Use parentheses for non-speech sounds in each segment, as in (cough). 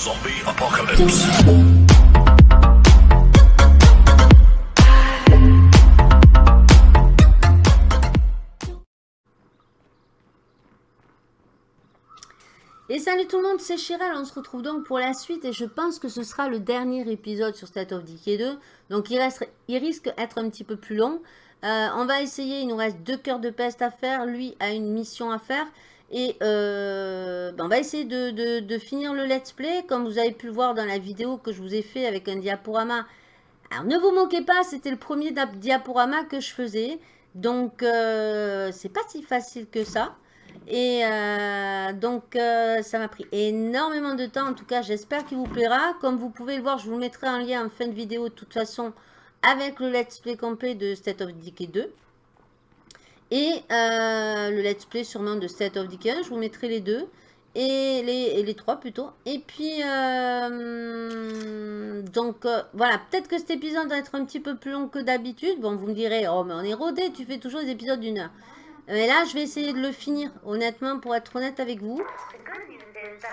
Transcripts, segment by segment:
Zombie apocalypse. Et salut tout le monde, c'est Chiral, on se retrouve donc pour la suite et je pense que ce sera le dernier épisode sur State of Decay 2. Donc il, reste, il risque d'être un petit peu plus long. Euh, on va essayer, il nous reste deux cœurs de peste à faire, lui a une mission à faire. Et euh, ben, on va essayer de, finir le let's play, comme vous avez pu le voir dans la vidéo que je vous ai fait avec un diaporama. Alors ne vous moquez pas, c'était le premier diaporama que je faisais. Donc euh, c'est pas si facile que ça. Et euh, donc, euh, ça m'a pris énormément de temps. En tout cas, j'espère qu'il vous plaira. Comme vous pouvez le voir, je vous mettrai un lien en fin de vidéo, de toute façon, avec le let's play complet de State of Decay 2. Et euh, le let's play sûrement de State of Decay 1. Je vous mettrai les deux. Et les, les trois plutôt. Et puis, donc, voilà. Peut-être que cet épisode va être un petit peu plus long que d'habitude. Bon, vous me direz, oh, mais on est rodé, tu fais toujours des épisodes d'une heure. Mais là, je vais essayer de le finir, honnêtement, pour être honnête avec vous.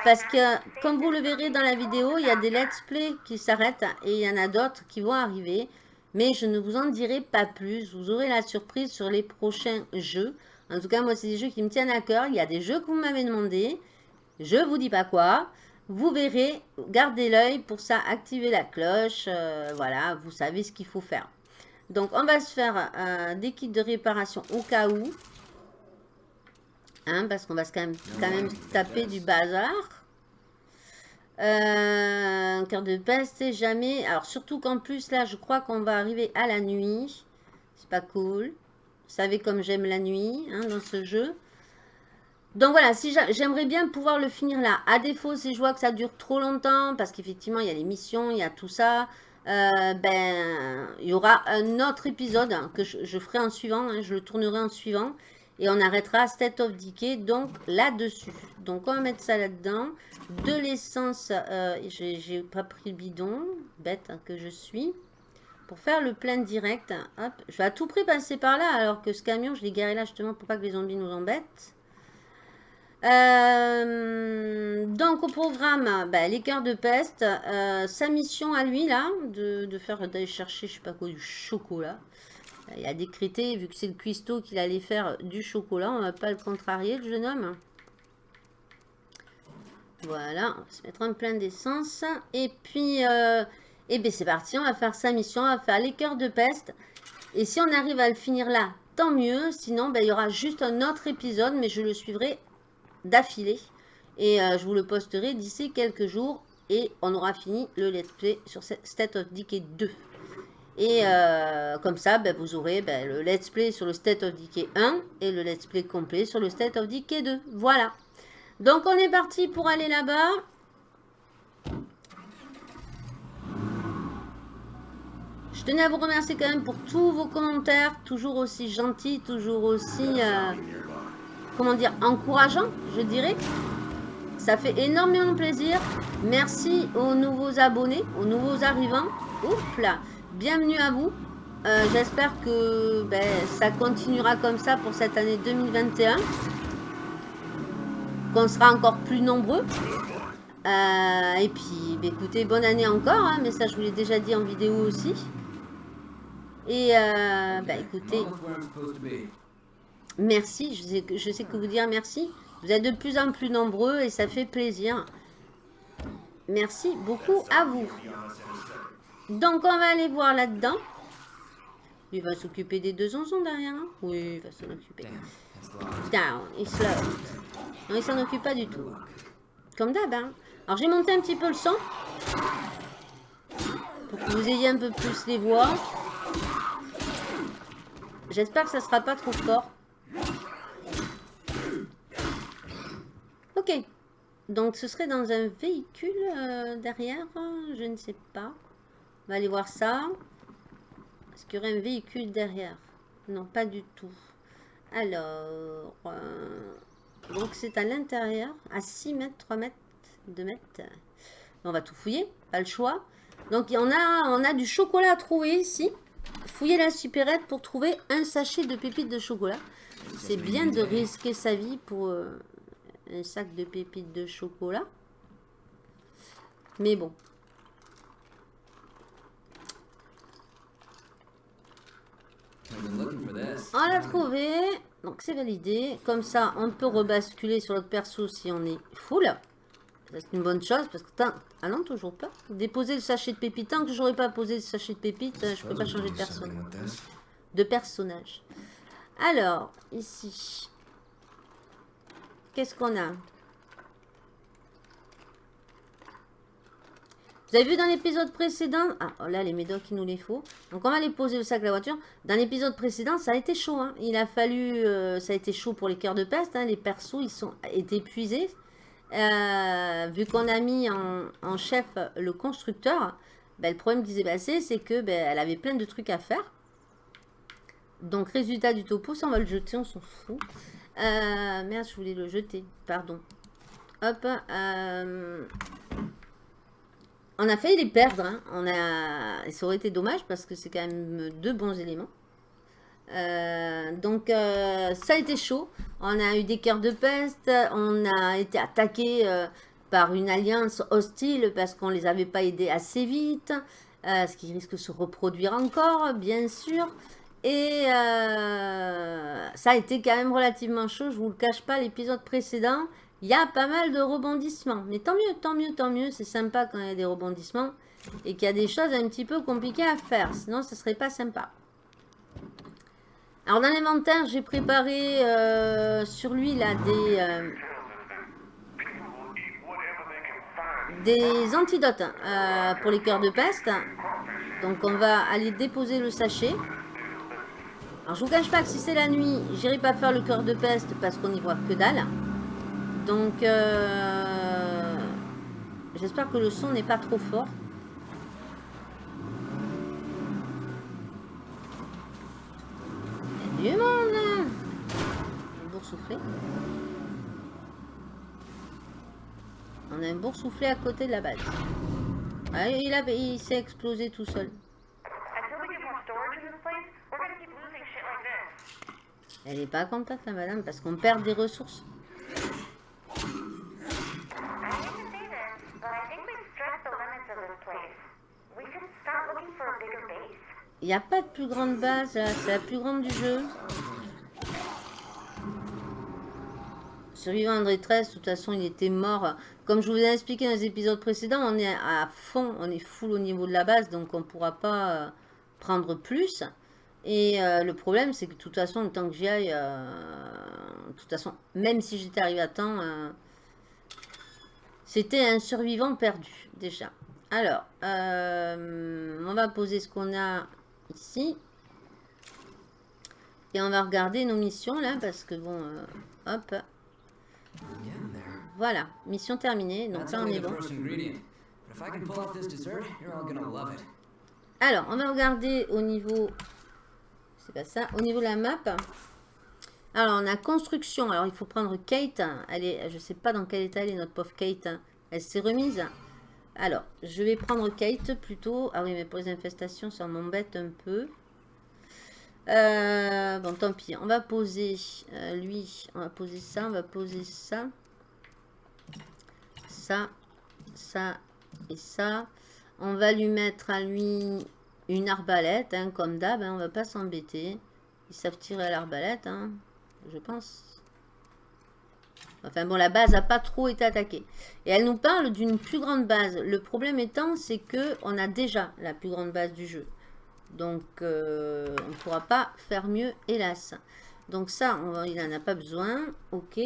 Parce que, comme vous le verrez dans la vidéo, il y a des let's play qui s'arrêtent et il y en a d'autres qui vont arriver. Mais je ne vous en dirai pas plus. Vous aurez la surprise sur les prochains jeux. En tout cas, moi, c'est des jeux qui me tiennent à cœur. Il y a des jeux que vous m'avez demandé. Je vous dis pas quoi. Vous verrez, gardez l'œil pour ça, activez la cloche. Euh, voilà, vous savez ce qu'il faut faire. Donc, on va se faire des kits de réparation au cas où. Hein, parce qu'on va quand même, quand même taper du bazar. Euh, un cœur de peste, c'est jamais... Alors, surtout qu'en plus, là, je crois qu'on va arriver à la nuit. C'est pas cool. Vous savez comme j'aime la nuit hein, dans ce jeu. Donc voilà, si j'aimerais bien pouvoir le finir là. À défaut, si je vois que ça dure trop longtemps, parce qu'effectivement, il y a les missions, il y a tout ça, euh, ben, il y aura un autre épisode que je, ferai en suivant, hein, je le tournerai en suivant. Et on arrêtera State of Decay, donc là-dessus. Donc on va mettre ça là-dedans. De l'essence, euh, j'ai pas pris le bidon, bête que je suis. Pour faire le plein direct, hop, je vais à tout prix passer par là, alors que ce camion, je l'ai garé là justement pour pas que les zombies nous embêtent. Euh, donc au programme, bah, les cœurs de peste, euh, sa mission à lui là, de, de faire d'aller chercher je sais pas quoi du chocolat. Il a décrété, vu que c'est le cuistot qu'il allait faire du chocolat, on va pas le contrarier, le jeune homme. Voilà, on va se mettre en plein d'essence. Et puis, euh, et bien c'est parti, on va faire sa mission, on va faire les cœurs de peste. Et si on arrive à le finir là, tant mieux. Sinon, ben, il y aura juste un autre épisode, mais je le suivrai d'affilée. Et euh, je vous le posterai d'ici quelques jours. Et on aura fini le let's play sur State of Decay 2. Et euh, comme ça, ben, vous aurez ben, le let's play sur le State of Decay 1 et le let's play complet sur le State of Decay 2. Voilà. Donc on est parti pour aller là-bas. Je tenais à vous remercier quand même pour tous vos commentaires, toujours aussi gentils, toujours aussi, euh, comment dire, encourageants, je dirais. Ça fait énormément plaisir. Merci aux nouveaux abonnés, aux nouveaux arrivants. Oups là bienvenue à vous. Euh, j'espère que ben, ça continuera comme ça pour cette année 2021. Qu'on sera encore plus nombreux. Euh, et puis, ben, écoutez, bonne année encore. Hein, mais ça, je vous l'ai déjà dit en vidéo aussi. Et, euh, ben, écoutez, merci. Je sais, je sais que vous dire merci. Vous êtes de plus en plus nombreux et ça fait plaisir. Merci beaucoup à vous. Donc, on va aller voir là-dedans. Il va s'occuper des deux onzons derrière. Hein oui, il va s'en occuper. Down, il slow. Non, il s'en occupe pas du tout. Comme d'hab, hein. Alors, j'ai monté un petit peu le son. Pour que vous ayez un peu plus les voix. J'espère que ça sera pas trop fort. Ok. Donc, ce serait dans un véhicule euh, derrière Je ne sais pas. On va aller voir ça. Est-ce qu'il y aurait un véhicule derrière? Non, pas du tout. Alors, euh, donc c'est à l'intérieur, à 6 mètres, 3 mètres, 2 mètres. On va tout fouiller, pas le choix. Donc on a, on a du chocolat à trouver ici. Fouiller la supérette pour trouver un sachet de pépites de chocolat. C'est bien de risquer sa vie pour euh, un sac de pépites de chocolat. Mais bon. On l'a trouvé. Donc c'est validé. Comme ça, on peut rebasculer sur notre perso si on est full. C'est une bonne chose parce que... Ah non, toujours pas. Déposer le sachet de pépites. Tant que j'aurais pas posé le sachet de pépites, je peux pas changer de personne. De personnage. Alors, ici. Qu'est-ce qu'on a? Vous avez vu dans l'épisode précédent Ah, oh là, les médocs, il nous les faut. Donc, on va les poser au sac de la voiture. Dans l'épisode précédent, ça a été chaud. Hein. Il a fallu... Euh, ça a été chaud pour les cœurs de peste. Hein. Les persos, ils sont épuisés. Euh, vu qu'on a mis en, chef le constructeur, ben, le problème qui s'est passé, c'est que ben, elle avait plein de trucs à faire. Donc, résultat du topo, ça, on va le jeter, on s'en fout. Euh, merde, je voulais le jeter, pardon. Hop, euh, on a failli les perdre. Hein. On a... Ça aurait été dommage parce que c'est quand même deux bons éléments. Euh, donc, ça a été chaud. On a eu des cœurs de peste. On a été attaqué par une alliance hostile parce qu'on ne les avait pas aidés assez vite. ce qui risque de se reproduire encore, bien sûr. Et euh, ça a été quand même relativement chaud, je vous le cache pas, l'épisode précédent, il y a pas mal de rebondissements. Mais tant mieux, tant mieux, tant mieux, c'est sympa quand il y a des rebondissements et qu'il y a des choses un petit peu compliquées à faire, sinon ce serait pas sympa. Alors dans l'inventaire, j'ai préparé euh, sur lui là des... Euh, des antidotes pour les cœurs de peste. Donc on va aller déposer le sachet. Alors je vous cache pas que si c'est la nuit, j'irai pas faire le cœur de peste parce qu'on n'y voit que dalle. Donc euh, j'espère que le son n'est pas trop fort. Il du monde Un boursouflé. On a un boursouflé à côté de la base. Ah, il, il s'est explosé tout seul. Elle n'est pas contente la madame parce qu'on perd des ressources. Il n'y a pas de plus grande base c'est la plus grande du jeu. Survivant André 13, de toute façon il était mort. Comme je vous ai expliqué dans les épisodes précédents, on est à fond, on est full au niveau de la base, donc on ne pourra pas euh, prendre plus. Et euh, le problème, c'est que de toute façon, le temps que j'y aille, euh, de toute façon, même si j'étais arrivé à temps, euh, c'était un survivant perdu, déjà. Alors, on va poser ce qu'on a ici. Et on va regarder nos missions, là, parce que bon, hop. Voilà, mission terminée, donc là on est bon. Alors, on va regarder au niveau c'est pas ça. Au niveau de la map, alors on a construction. Alors il faut prendre Kate. Elle est, je sais pas dans quel état elle est notre pauvre Kate. Elle s'est remise. Alors, je vais prendre Kate plutôt. Ah oui, mais pour les infestations, ça m'embête un peu. Euh, bon, tant pis. On va poser euh, lui. On va poser ça. On va poser ça. Ça. Ça. Et ça. On va lui mettre à lui une arbalète, hein, comme d'hab, hein, on va pas s'embêter. Ils savent tirer à l'arbalète, hein, je pense. Enfin bon, la base n'a pas trop été attaquée. Et elle nous parle d'une plus grande base. Le problème étant, c'est que on a déjà la plus grande base du jeu. Donc, euh, on ne pourra pas faire mieux, hélas. Donc ça, il n'en a pas besoin. Ok.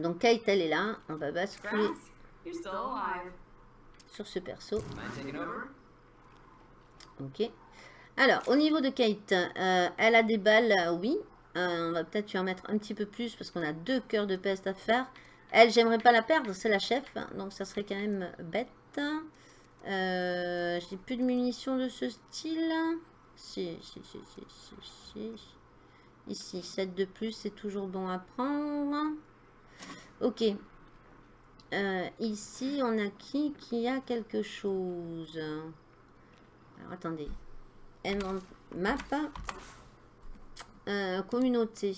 Donc Kate, elle est là. On va basculer sur ce perso. Ok. Alors, au niveau de Kate, euh, elle a des balles, euh, oui. Euh, on va peut-être lui en mettre un petit peu plus parce qu'on a deux cœurs de peste à faire. Elle, j'aimerais pas la perdre, c'est la chef. Donc, ça serait quand même bête. J'ai plus de munitions de ce style. Si, si, si, si, si, Ici, 7 de plus, c'est toujours bon à prendre. Ok. Euh, ici, on a qui qui a quelque chose? Alors, attendez. Map. Euh, communauté.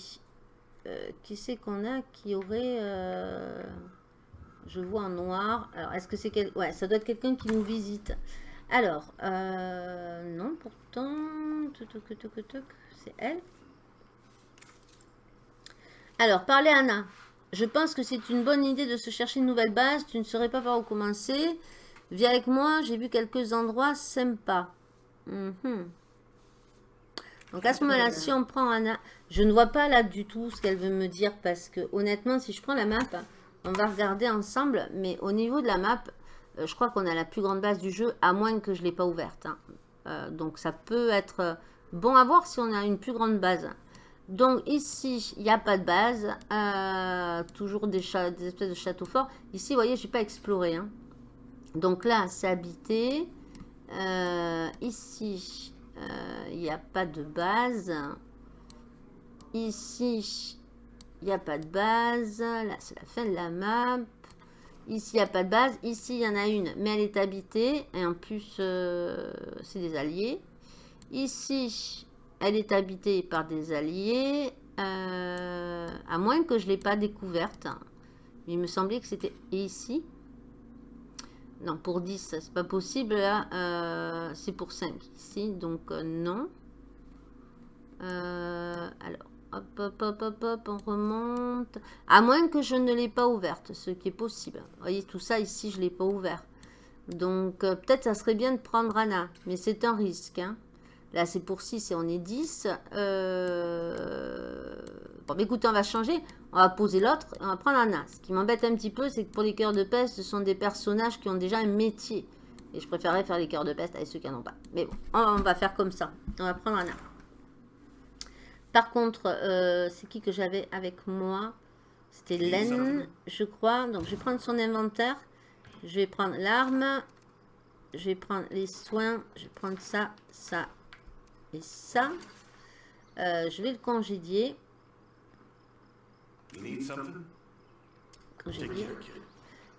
Euh, qui c'est qu'on a qui aurait... Je vois en noir. Alors, est-ce que c'est quel... Ouais, ça doit être quelqu'un qui nous visite. Alors, euh, non, pourtant... C'est elle. Alors, parlez Anna. Je pense que c'est une bonne idée de se chercher une nouvelle base. Tu ne saurais pas par où commencer. Viens avec moi, j'ai vu quelques endroits sympas. Mhm. Donc à ce moment-là, si on prend Anna, je ne vois pas là du tout ce qu'elle veut me dire parce que honnêtement, si je prends la map, on va regarder ensemble. Mais au niveau de la map, euh, je crois qu'on a la plus grande base du jeu, à moins que je ne l'ai pas ouverte. Hein. Euh, donc ça peut être bon à voir si on a une plus grande base. Donc ici, il n'y a pas de base. Euh, toujours des, des, espèces de châteaux forts. Ici, vous voyez, je n'ai pas exploré. Hein. Donc là, c'est habité. ici, il n'y a pas de base. Ici, il n'y a pas de base. Là, c'est la fin de la map. Ici, il n'y a pas de base. Ici, il y en a une, mais elle est habitée. Et en plus, euh, c'est des alliés. Ici, elle est habitée par des alliés. Euh, à moins que je ne l'ai pas découverte. Il me semblait que c'était ici. Non, pour 10, c'est pas possible. Là, euh, c'est pour 5 ici. Donc, non. alors, Hop, hop, hop, hop, hop, on remonte. À moins que je ne l'ai pas ouverte, ce qui est possible. Vous voyez, tout ça ici, je ne l'ai pas ouvert. Donc, euh, peut-être ça serait bien de prendre Anna. Mais c'est un risque. Hein. Là, c'est pour 6 et on est 10. Euh... Bon, écoutez, on va changer. On va poser l'autre et on va prendre Anna. Ce qui m'embête un petit peu, c'est que pour les cœurs de peste, ce sont des personnages qui ont déjà un métier. Et je préférerais faire les cœurs de peste avec ceux qui n'en ont pas. Mais bon, on va faire comme ça. On va prendre Anna. Par contre, euh, c'est qui que j'avais avec moi? C'était Len, je crois. Donc, je vais prendre son inventaire. Je vais prendre l'arme. Je vais prendre les soins. Je vais prendre ça, ça et ça. Euh, je vais le congédier.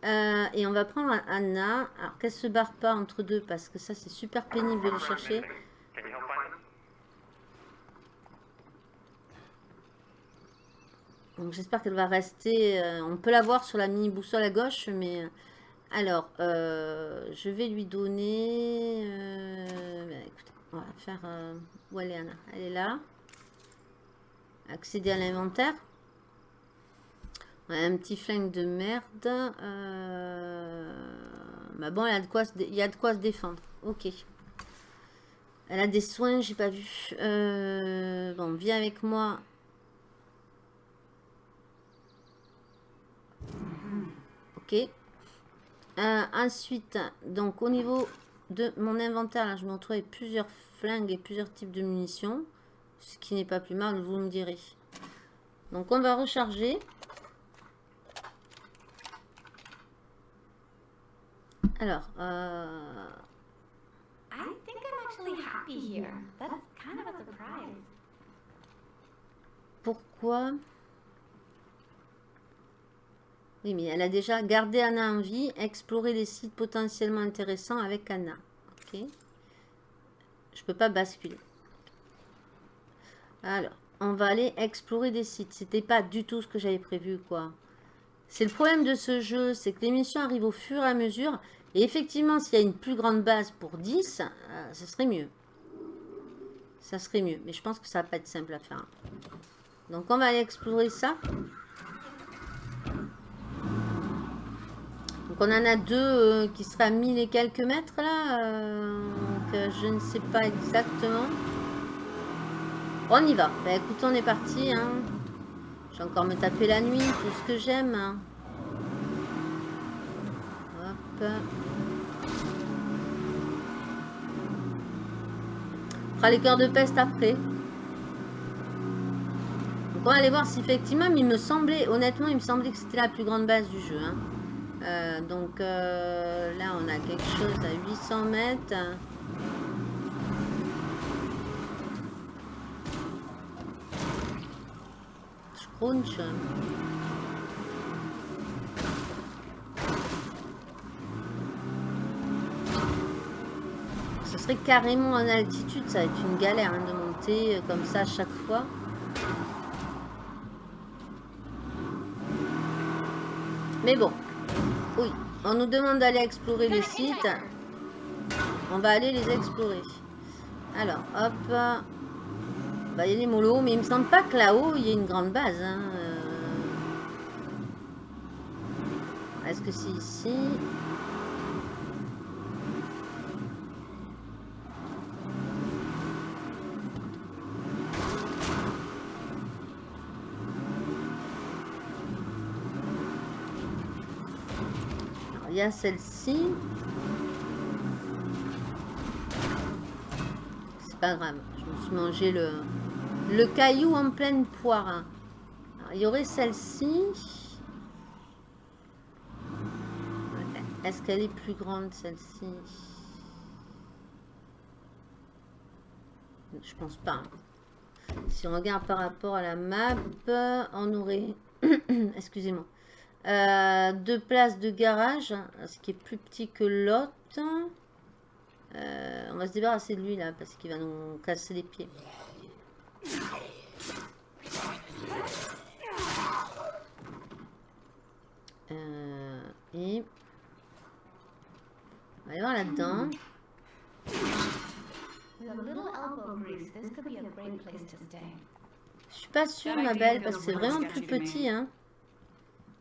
Euh, et on va prendre Anna. Alors qu'elle se barre pas entre deux parce que ça c'est super pénible de les chercher. Donc j'espère qu'elle va rester. Euh, on peut la voir sur la mini boussole à gauche, mais euh, alors euh, je vais lui donner. Écoutez, on va faire. où elle est Anna? Elle est là. Accéder à l'inventaire. Un petit flingue de merde. Mais bon, il y, a de quoi se y a de quoi se défendre. Ok. Elle a des soins, j'ai pas vu. bon, viens avec moi Ok. Euh, ensuite, donc au niveau de mon inventaire, là, je me retrouve avec plusieurs flingues et plusieurs types de munitions. Ce qui n'est pas plus mal, vous me direz. Donc on va recharger. Alors, euh... Pourquoi? Oui, mais elle a déjà gardé Anna en vie, explorer les sites potentiellement intéressants avec Anna. Ok. Je peux pas basculer. Alors, on va aller explorer des sites. C'était pas du tout ce que j'avais prévu, quoi. C'est le problème de ce jeu, c'est que les missions arrivent au fur et à mesure. Et effectivement, s'il y a une plus grande base pour 10, euh, ça serait mieux. Ça serait mieux. Mais je pense que ça va pas être simple à faire. Donc, on va aller explorer ça. on en a deux euh, qui seraient à 1000 et quelques mètres là. Euh, donc euh, je ne sais pas exactement. On y va. Bah écoute, on est parti. Hein. Je vais encore me taper la nuit, tout ce que j'aime. Hein. On fera les cœurs de peste après. Donc on va aller voir si effectivement, il me semblait, honnêtement, il me semblait que c'était la plus grande base du jeu. Hein. Euh, donc euh, là, on a quelque chose à 800 mètres. Scrunch. Carrément en altitude, ça va être une galère hein, de monter euh, comme ça à chaque fois. Mais bon, Oui, on nous demande d'aller explorer les sites. On va aller les explorer. Alors, hop. Bah, il y a les molos, mais il me semble pas que là-haut, il y ait une grande base. Hein. Euh. Est-ce que c'est ici? Celle-ci. pas grave. Je me suis mangé le, le caillou en pleine poire. il y aurait celle-ci. Est-ce qu'elle est plus grande, celle-ci? Je pense pas. Si on regarde par rapport à la map, on aurait... (coughs) Excusez-moi. Euh, deux places de garage, ce qui est plus petit que l'autre. Euh, on va se débarrasser de lui là parce qu'il va nous casser les pieds. Euh, et on va aller voir là-dedans. Je suis pas sûre ma belle parce que c'est vraiment plus petit hein.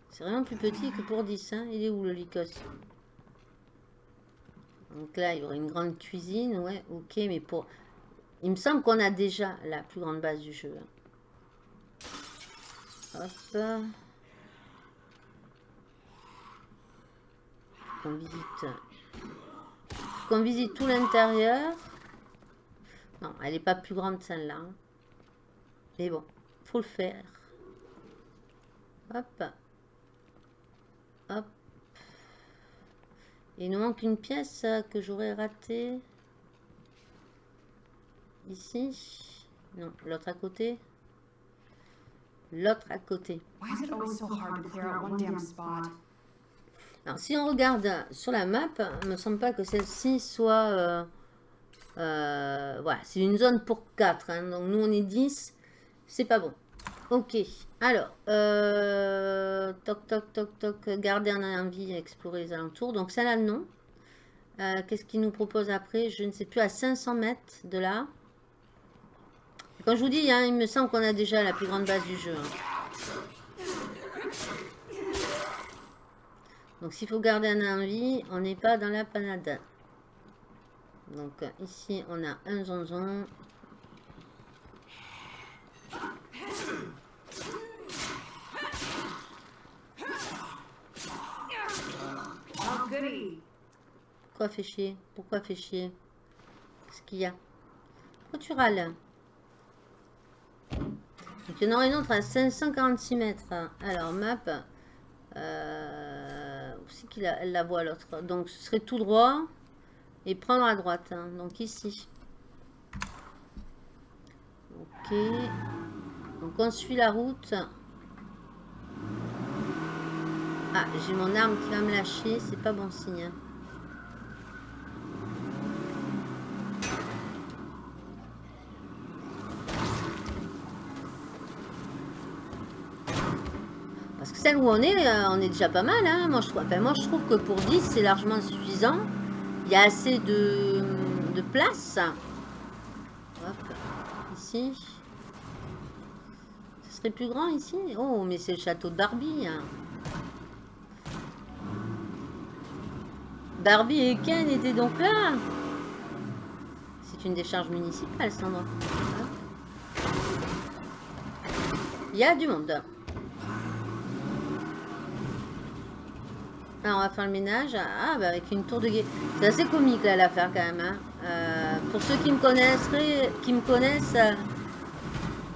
C'est vraiment plus petit que pour 10 hein. Il est où le licos donc là, il y aurait une grande cuisine. Ouais, ok, mais pour... Il me semble qu'on a déjà la plus grande base du jeu. Hop. On visite... Qu'on visite tout l'intérieur. Non, elle n'est pas plus grande celle-là. Hein. Mais bon, faut le faire. Hop. Hop. Il nous manque une pièce que j'aurais ratée. Ici. Non, l'autre à côté. L'autre à côté. Alors, si on regarde sur la map, il ne me semble pas que celle-ci soit... Euh, euh, voilà, c'est une zone pour 4. Hein. donc, nous, on est 10. C'est pas bon. Ok. Alors, euh, toc, toc, toc, toc, garder un envie, explorer les alentours. Donc, ça là, non. Euh, qu'est-ce qu'il nous propose après? Je ne sais plus, à 500 mètres de là. Quand je vous dis, hein, il me semble qu'on a déjà la plus grande base du jeu. Hein. Donc, s'il faut garder un envie, on n'est pas dans la panade. Donc, ici, on a un zonzon. Pourquoi fait chier? Pourquoi fait chier? Qu'est-ce qu'il y a? Pourquoi tu il y en aurait une autre à 546 mètres. Alors map. Euh, où c'est qu'il la voit l'autre? Donc ce serait tout droit. Et prendre à droite. Hein. Donc ici. Ok. Donc on suit la route. Ah, j'ai mon arme qui va me lâcher. C'est pas bon signe. Hein. Parce que celle où on est, euh, on est déjà pas mal. Hein. Moi, je trouve, que pour 10, c'est largement suffisant. Il y a assez de, de place. Hop, ici. Ce serait plus grand ici? Oh, mais c'est le château de Barbie. Hein. Barbie et Ken étaient donc là. C'est une décharge municipale, cet endroit. Il y a du monde. Alors, on va faire le ménage. Ah, bah avec une tour de guet. C'est assez comique, là, l'affaire, quand même. Hein. Euh, pour ceux qui me connaissent, qui me connaissent euh,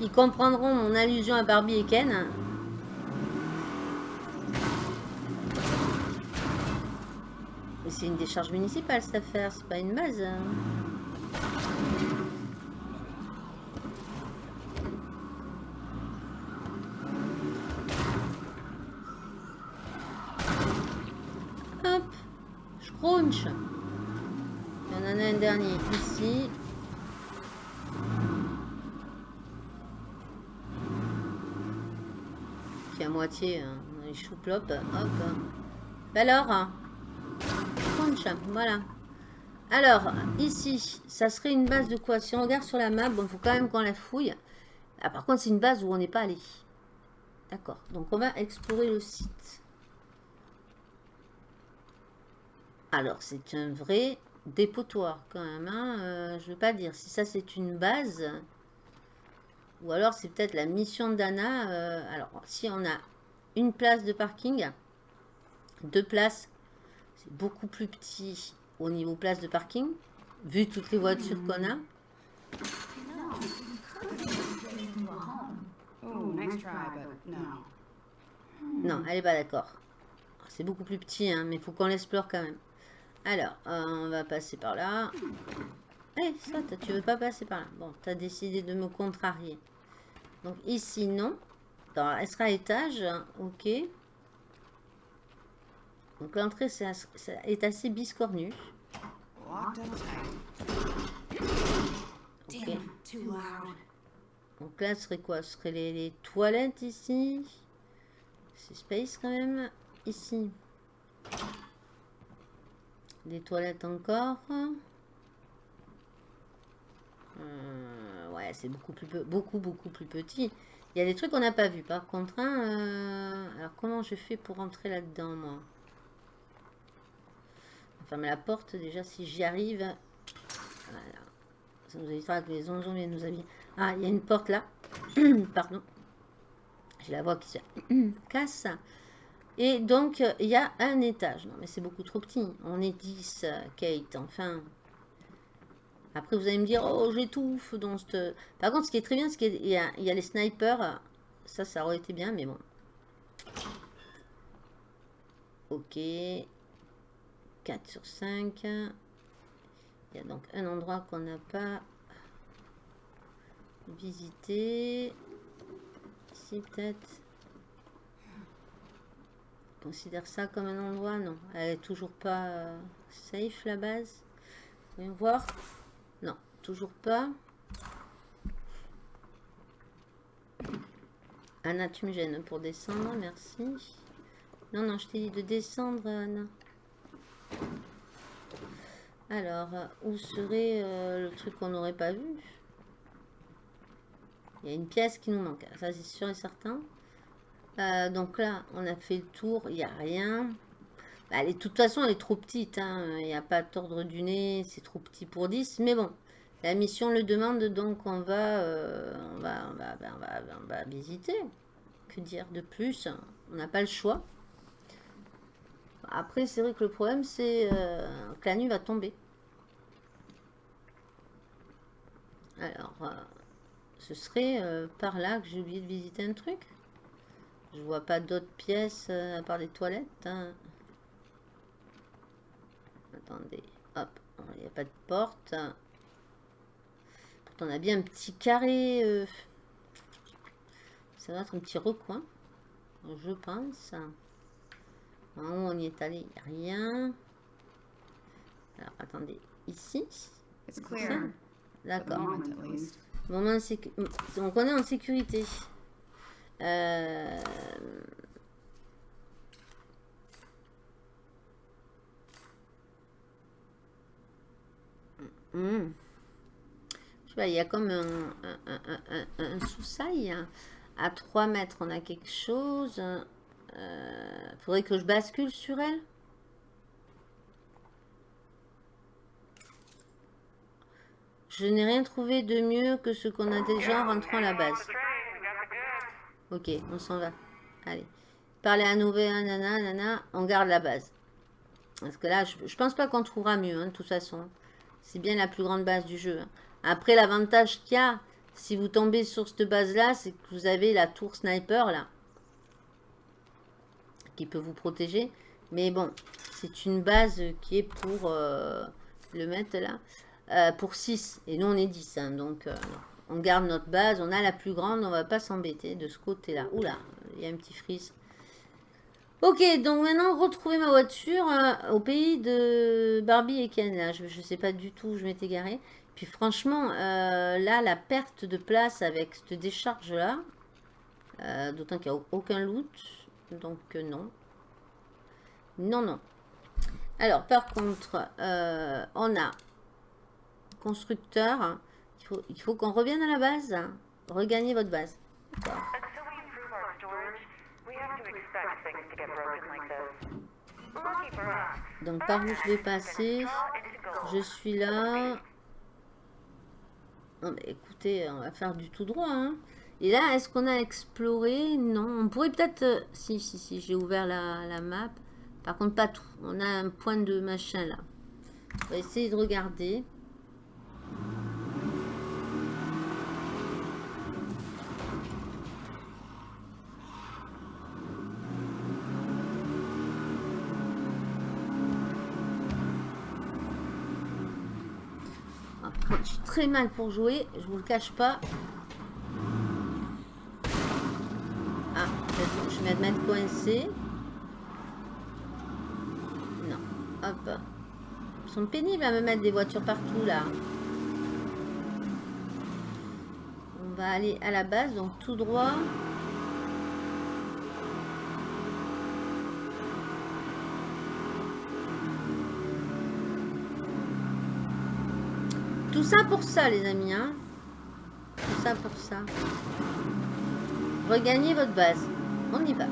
ils comprendront mon allusion à Barbie et Ken. C'est une décharge municipale cette affaire, c'est pas une base. Hop, je crunch. Il y en a un dernier ici. Qui est à moitié, hein, les chou Hop. Bah alors, voilà. Alors, ici, ça serait une base de quoi? Si on regarde sur la map, bon, il faut quand même qu'on la fouille. Ah, par contre, c'est une base où on n'est pas allé. D'accord, donc on va explorer le site. Alors, c'est un vrai dépotoir quand même. Hein. Euh, je ne veux pas dire si ça c'est une base. Ou alors c'est peut-être la mission d'Anna. Euh, alors, si on a une place de parking, deux places, c'est beaucoup plus petit au niveau place de parking, vu toutes les voitures qu'on a. Non, elle est pas d'accord. C'est beaucoup plus petit, hein, mais il faut qu'on l'explore quand même. Alors, euh, on va passer par là. Eh, ça, tu veux pas passer par là. Bon, tu as décidé de me contrarier. Donc ici, non. Dans, elle sera à étage. Ok. Donc l'entrée est assez biscornue. Donc là, ce serait quoi? Ce serait les, toilettes ici. C'est space quand même. Ici. Les toilettes encore. Euh, ouais, c'est beaucoup plus beaucoup beaucoup plus petit. Il y a des trucs qu'on n'a pas vu. Par contre, hein, euh, alors comment je fais pour rentrer là-dedans, moi? Fermer la porte déjà si j'y arrive. Ça nous évitera que les zombies viennent nous habiller. Ah, il y a une porte là. (clears throat) Pardon. J'ai la voix qui se (clears throat) casse. Et donc, il y a un étage. Non, mais c'est beaucoup trop petit. On est 10, Kate, enfin. Après, vous allez me dire, oh, j'étouffe dans cette... Par contre, ce qui est très bien, c'est qu'il y, a, les snipers. Ça, ça aurait été bien, mais bon. Ok. 4 sur 5. Il y a donc un endroit qu'on n'a pas visité. Ici, peut-être. Considère ça comme un endroit Non. Elle est toujours pas euh, safe, la base. Voyons voir. Non, toujours pas. Anna, tu me gênes pour descendre, merci. Non, non, je t'ai dit de descendre, Anna. Alors, où serait euh, le truc qu'on n'aurait pas vu? Il y a une pièce qui nous manque, ça c'est sûr et certain. Euh, donc là, on a fait le tour, il n'y a rien. Bah, de toute façon, elle est trop petite. Hein. Il n'y a pas d'ordre du nez, c'est trop petit pour 10. Mais bon, la mission le demande, donc on va, euh, on, va, va, va, visiter. Que dire de plus? On n'a pas le choix. Après, c'est vrai que le problème, c'est euh, que la nuit va tomber. Alors, euh, ce serait euh, par là que j'ai oublié de visiter un truc. Je vois pas d'autres pièces à part les toilettes. Hein. Attendez, hop, il n'y a pas de porte. Pourtant, on a bien un petit carré. Ça va être un petit recoin, je pense. On y est allé, il n'y a rien. Alors, attendez, ici D'accord. Donc, on est en sécurité. Euh... Je sais pas, il y a comme un, un, un, un sous-sail. À 3 mètres, on a quelque chose. Euh, faudrait que je bascule sur elle. Je n'ai rien trouvé de mieux que ce qu'on a déjà en rentrant à la base. Ok, on s'en va. Allez. Parler à Nové, nana, nana, on garde la base. Parce que là, je, je pense pas qu'on trouvera mieux, hein, de toute façon. C'est bien la plus grande base du jeu. Hein. Après, l'avantage qu'il y a, si vous tombez sur cette base-là, c'est que vous avez la tour sniper, là peut vous protéger. Mais bon, c'est une base qui est pour euh, le mettre là, euh, pour 6. Et nous, on est 10. Hein, donc, euh, on garde notre base. On a la plus grande. On va pas s'embêter de ce côté-là. Oula, il y a un petit frise. Ok, donc maintenant, retrouver ma voiture au pays de Barbie et Ken. Je ne sais pas du tout où je m'étais garé. Puis franchement, là, la perte de place avec cette décharge-là, d'autant qu'il n'y a aucun loot, donc non. Non, non. Alors, par contre, euh, on a constructeur. Il faut, qu'on revienne à la base. Regagner votre base. Donc, par où je vais passer? Je suis là. écoutez, on va faire du tout droit. Hein. Et là, est-ce qu'on a exploré? Non. On pourrait peut-être... Euh, si, si, si, j'ai ouvert la, map. Par contre, pas tout. On a un point de machin là. On va essayer de regarder. Je suis très mal pour jouer, je vous le cache pas. Ah, je vais mettre coincé. Non, hop. Ils sont pénibles à me mettre des voitures partout là. Va aller à la base, donc tout droit. Tout ça pour ça, les amis. Hein Tout ça pour ça. Regagnez votre base. On y va.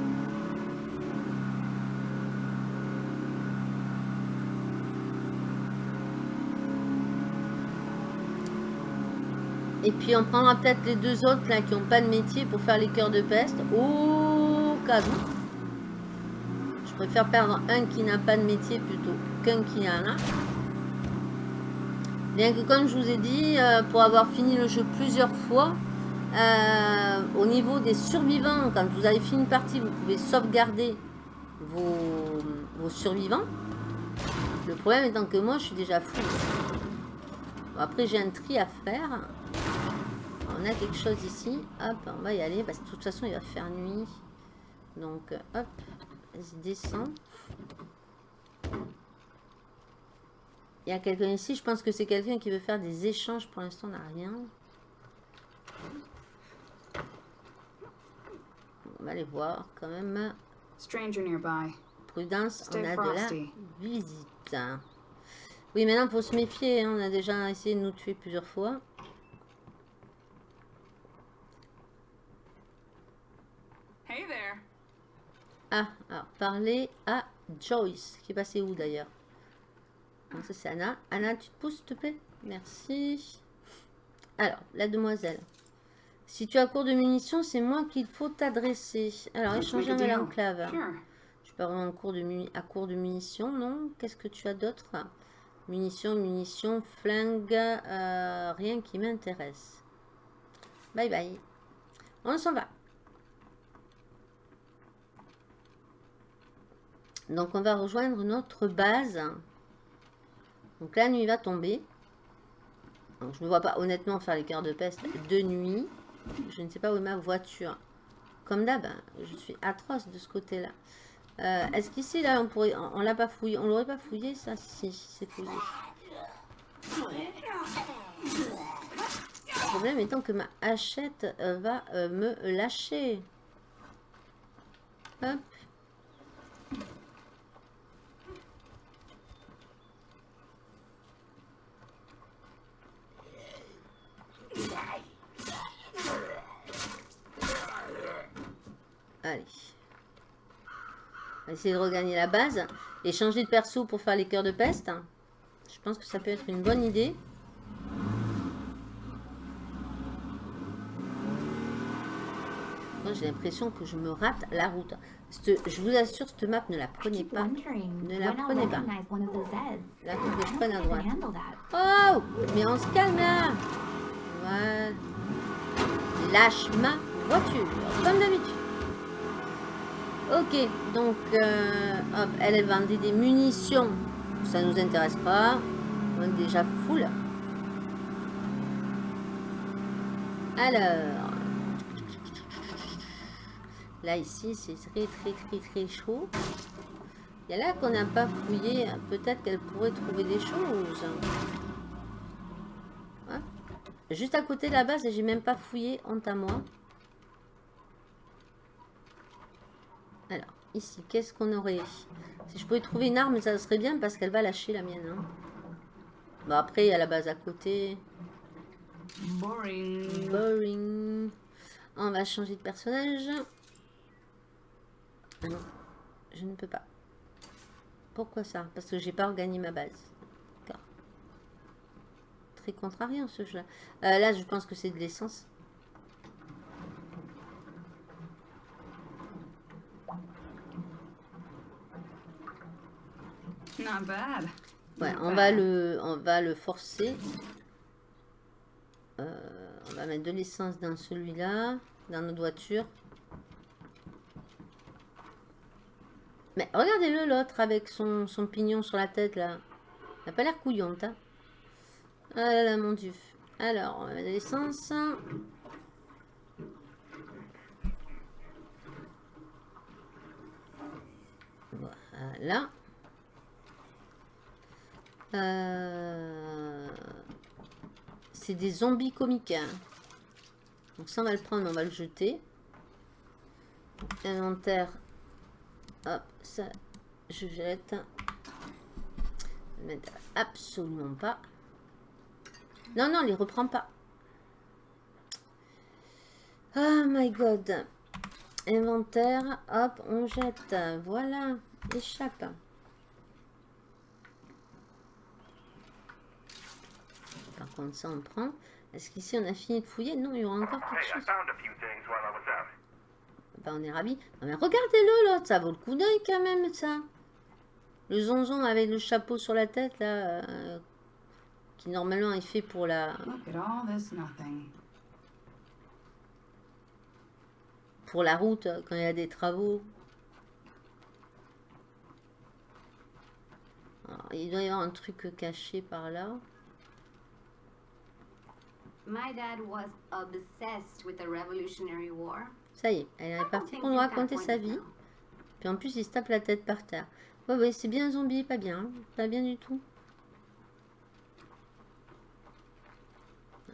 Et puis on prendra peut-être les deux autres là qui n'ont pas de métier pour faire les cœurs de peste. Au cas où. Je préfère perdre un qui n'a pas de métier plutôt qu'un qui en a. Bien que comme je vous ai dit, euh, pour avoir fini le jeu plusieurs fois, euh, au niveau des survivants, quand vous avez fini une partie, vous pouvez sauvegarder vos, survivants. Le problème étant que moi, je suis déjà fou. après, j'ai un tri à faire. On a quelque chose ici. Hop, on va y aller. Parce que de toute façon, il va faire nuit. Donc, hop, vas-y, descend. Il y a quelqu'un ici, je pense que c'est quelqu'un qui veut faire des échanges. Pour l'instant, on n'a rien. On va aller voir quand même. Stranger nearby. Prudence, on a de la visite. Oui, maintenant, il faut se méfier. Hein. On a déjà essayé de nous tuer plusieurs fois. Hey there. Ah, alors, parler à Joyce, qui est passé où d'ailleurs? Ça c'est Anna. Anna, tu te pousses s'il te plaît? Merci. Alors, la demoiselle. Si tu as cours de munitions, c'est moi qu'il faut t'adresser. Alors, échanger avec l'enclave. Je peux avoir un cours de à court de munitions, non? Qu'est-ce que tu as d'autre? Munitions, munitions, flingue, euh, rien qui m'intéresse. Bye bye. On s'en va. Donc, on va rejoindre notre base. Donc la nuit va tomber. Donc, je ne vois pas honnêtement faire les cœurs de peste de nuit. Je ne sais pas où est ma voiture. Comme d'hab, je suis atroce de ce côté-là. Euh, est-ce qu'ici, là, on pourrait... On, l'a pas fouillé. On l'aurait pas fouillé, ça Si, c'est fouillé. Le problème étant que ma hachette euh, va euh, me lâcher. Hop. Allez. On va essayer de regagner la base. Et changer de perso pour faire les cœurs de peste. Je pense que ça peut être une bonne idée. J'ai l'impression que je me rate la route. je vous assure, cette map, ne la prenez pas. Ne la prenez pas. Là, que je prenne à droite. Oh Mais on se calme là Lâche ma voiture, comme d'habitude. Ok, donc, euh, hop, elle, elle vendait des munitions. Ça nous intéresse pas. On est déjà full. Alors. Là, ici, c'est très, très, très, très chaud. Il y a là qu'on n'a pas fouillé. Peut-être qu'elle pourrait trouver des choses. Juste à côté de la base, j'ai même pas fouillé. Honte à moi. Alors, ici, qu'est-ce qu'on aurait? Si je pouvais trouver une arme, ça serait bien parce qu'elle va lâcher la mienne. hein. Bon, après, il y a la base à côté. Boring. Boring. On va changer de personnage. Ah non, je ne peux pas. Pourquoi ça? Parce que j'ai pas regagné ma base. Très contrariant ce jeu. Euh, là, je pense que c'est de l'essence. Not bad. Ouais, on va le, on va le forcer. Euh, on va mettre de l'essence dans celui-là, dans notre voiture. Mais regardez-le l'autre avec son, son pignon sur la tête là. Il n'a pas l'air couillante. Hein. Ah là là, mon dieu. Alors, l'essence. Voilà. Euh, C'est des zombies comiques. Donc ça, on va le prendre, on va le jeter. Inventaire. Hop, ça, je jette. Absolument pas. Non, non, les reprend pas. Oh my god. Inventaire, hop, on jette. Voilà, échappe. Par contre, ça, on prend. Est-ce qu'ici, on a fini de fouiller? Non, il y aura encore quelque chose. Ben, on est ravis. Non, mais regardez-le, l'autre. Ça vaut le coup d'œil, quand même, ça. Le zonzon avec le chapeau sur la tête, là. euh, qui, normalement, est fait pour la... Pour la route euh, quand il y a des travaux. Alors, il doit y avoir un truc caché par là. My dad was obsessed with the Revolutionary War. Ça y est, elle est partie pour nous raconter sa vie. Puis en plus, il se tape la tête par terre. Ouais, ouais, c'est bien un zombie, pas bien. hein. Pas bien du tout.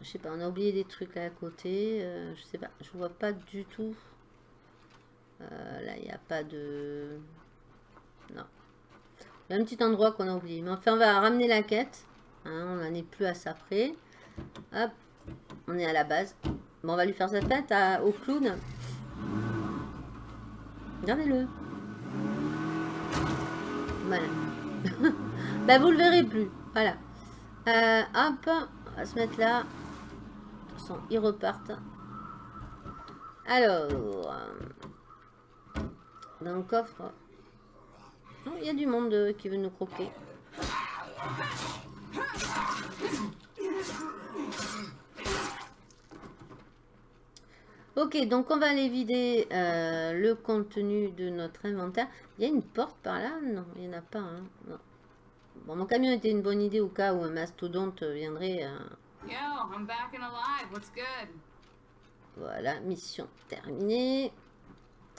Je sais pas, on a oublié des trucs à côté. euh, je sais pas, je vois pas du tout. Euh, là, il n'y a pas de... Non. Il y a un petit endroit qu'on a oublié. Mais enfin, on va ramener la quête. hein, on n'en est plus à ça près. Hop, on est à la base. Bon, on va lui faire sa tête au clown. Regardez-le. Voilà. (laughs) bah, vous le verrez plus. Voilà. Euh, hop, on va se mettre là. Ils repartent. Alors, euh, dans le coffre. Il y a du monde euh, qui veut nous croquer. Ok, donc on va aller vider euh, le contenu de notre inventaire. Il y a une porte par là? Non, il n'y en a pas. hein. Bon, mon camion était une bonne idée au cas où un mastodonte viendrait. Yo, I'm back and alive. What's good? Voilà, mission terminée.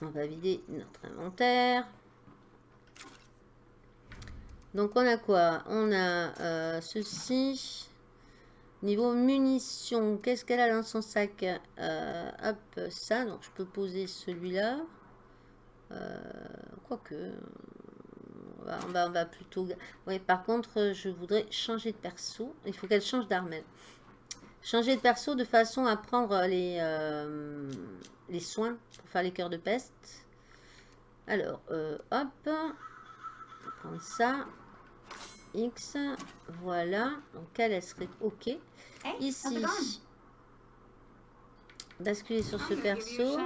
On va vider notre inventaire. Donc on a quoi? On a euh, ceci. Niveau munitions, qu'est-ce qu'elle a dans son sac Euh, Hop, ça. Donc je peux poser celui-là. Euh, Quoique. On va, on, va, on va plutôt... Oui, par contre, je voudrais changer de perso. Il faut qu'elle change d'arme. elle. Changer de perso de façon à prendre les, euh, les soins pour faire les cœurs de peste. Alors, euh, hop. On va prendre ça. X. Voilà. Donc, elle, elle serait OK. Ici. Basculer sur ce you a perso.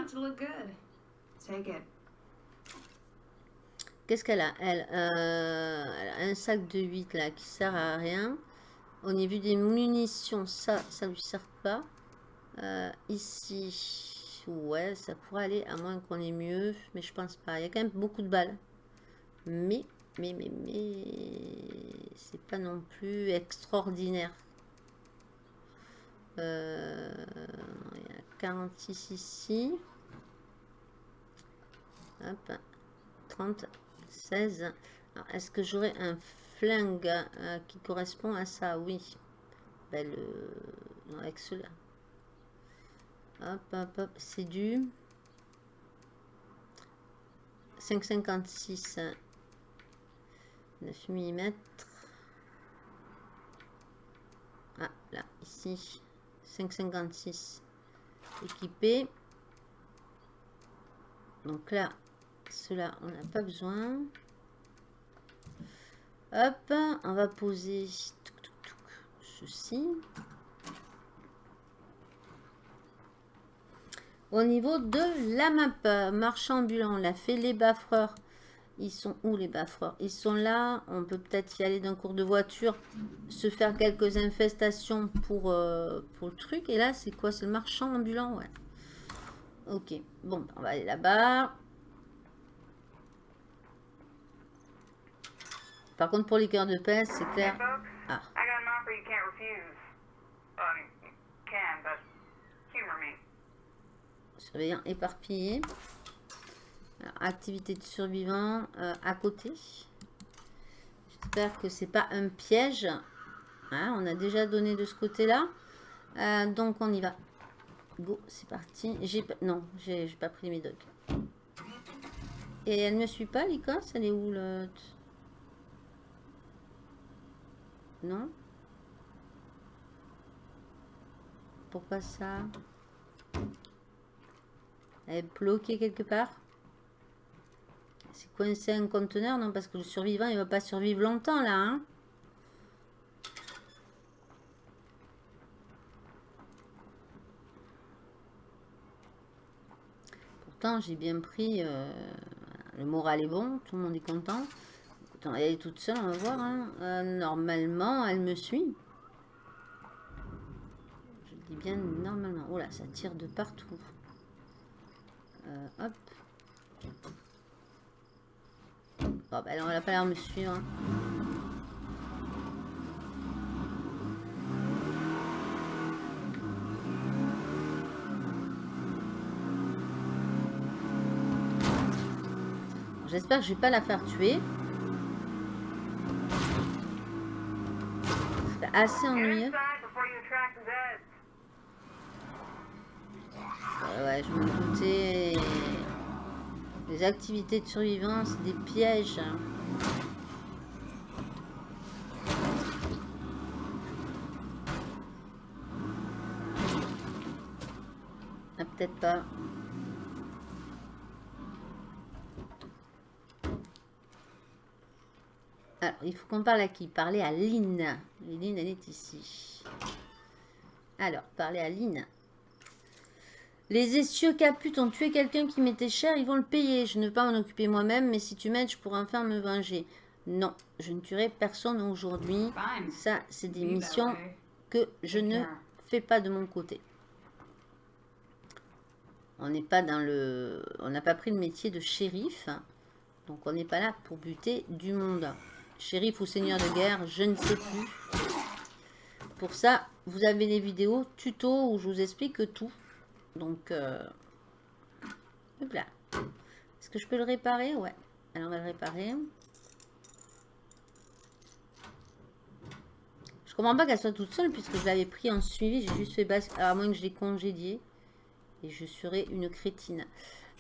Qu'est-ce qu'elle a? Elle, euh, elle a un sac de 8 là qui sert à rien. Au niveau des munitions, ça, ça lui sert pas. Euh, ici, ouais, ça pourrait aller à moins qu'on ait mieux, mais je pense pas. Il y a quand même beaucoup de balles. Mais, mais, mais, mais, c'est pas non plus extraordinaire. Euh, il y a 46 ici. Hop, 30, 16. Alors, Est-ce que j'aurais un flingue euh, qui correspond à ça? Oui. Ben, le... non, avec cela. Hop, hop, hop. C'est du... 5,56. 9 mm. Ah, là, ici. 5,56. Équipé. Donc là, cela, on n'a pas besoin. Hop, on va poser ceci. Au niveau de la map, marchand ambulant, on l'a fait. Les baffreurs, ils sont où les baffreurs? Ils sont là. On peut peut-être y aller d'un cours de voiture, se faire quelques infestations pour, euh, pour le truc. Et là, c'est quoi? C'est le marchand ambulant, ouais. Ok, bon, on va aller là-bas. Par contre, pour les cœurs de peste, c'est clair. Ah. Surveillant éparpillé. Alors, activité de survivant euh, à côté. J'espère que c'est pas un piège. Hein, on a déjà donné de ce côté-là. Euh, donc on y va. Go, c'est parti. J'ai non, j'ai pas pris mes dogs. Et elle me suit pas, l'Écosse Elle est où l'autre? Non? Pourquoi ça? Elle est bloquée quelque part? C'est coincé un conteneur? Non, parce que le survivant, il va pas survivre longtemps, là. Hein? Pourtant, j'ai bien pris... euh, le moral est bon, tout le monde est content. Écoute, elle est toute seule, on va voir. hein. Euh, normalement, elle me suit. Je dis bien normalement. Oh là, ça tire de partout. Euh, hop. Bon, bah elle n'a pas l'air de me suivre. hein. J'espère que je vais pas la faire tuer. Assez ennuyeux. Ouais, je me doutais. Les activités de survivance, c'est des pièges. Ah, peut-être pas. Il faut qu'on parle à qui? Parler à Lynn. Lynn, elle est ici. Alors, parler à Lynn. Les essieux caputes ont tué quelqu'un qui m'était cher, ils vont le payer. Je ne veux pas m'en occuper moi-même, mais si tu m'aides, je pourrais enfin me venger. Non, je ne tuerai personne aujourd'hui. Ça, c'est des missions que je ne fais pas de mon côté. On n'est pas dans le... On n'a pas pris le métier de shérif. Donc on n'est pas là pour buter du monde. Shérif ou seigneur de guerre, je ne sais plus. Pour ça, vous avez les vidéos tuto où je vous explique tout. Donc, euh... là. Est-ce que je peux le réparer? Ouais. Alors on va le réparer. Je comprends pas qu'elle soit toute seule puisque je l'avais pris en suivi. J'ai juste fait basse, à moins que je l'ai congédié. Et je serais une crétine.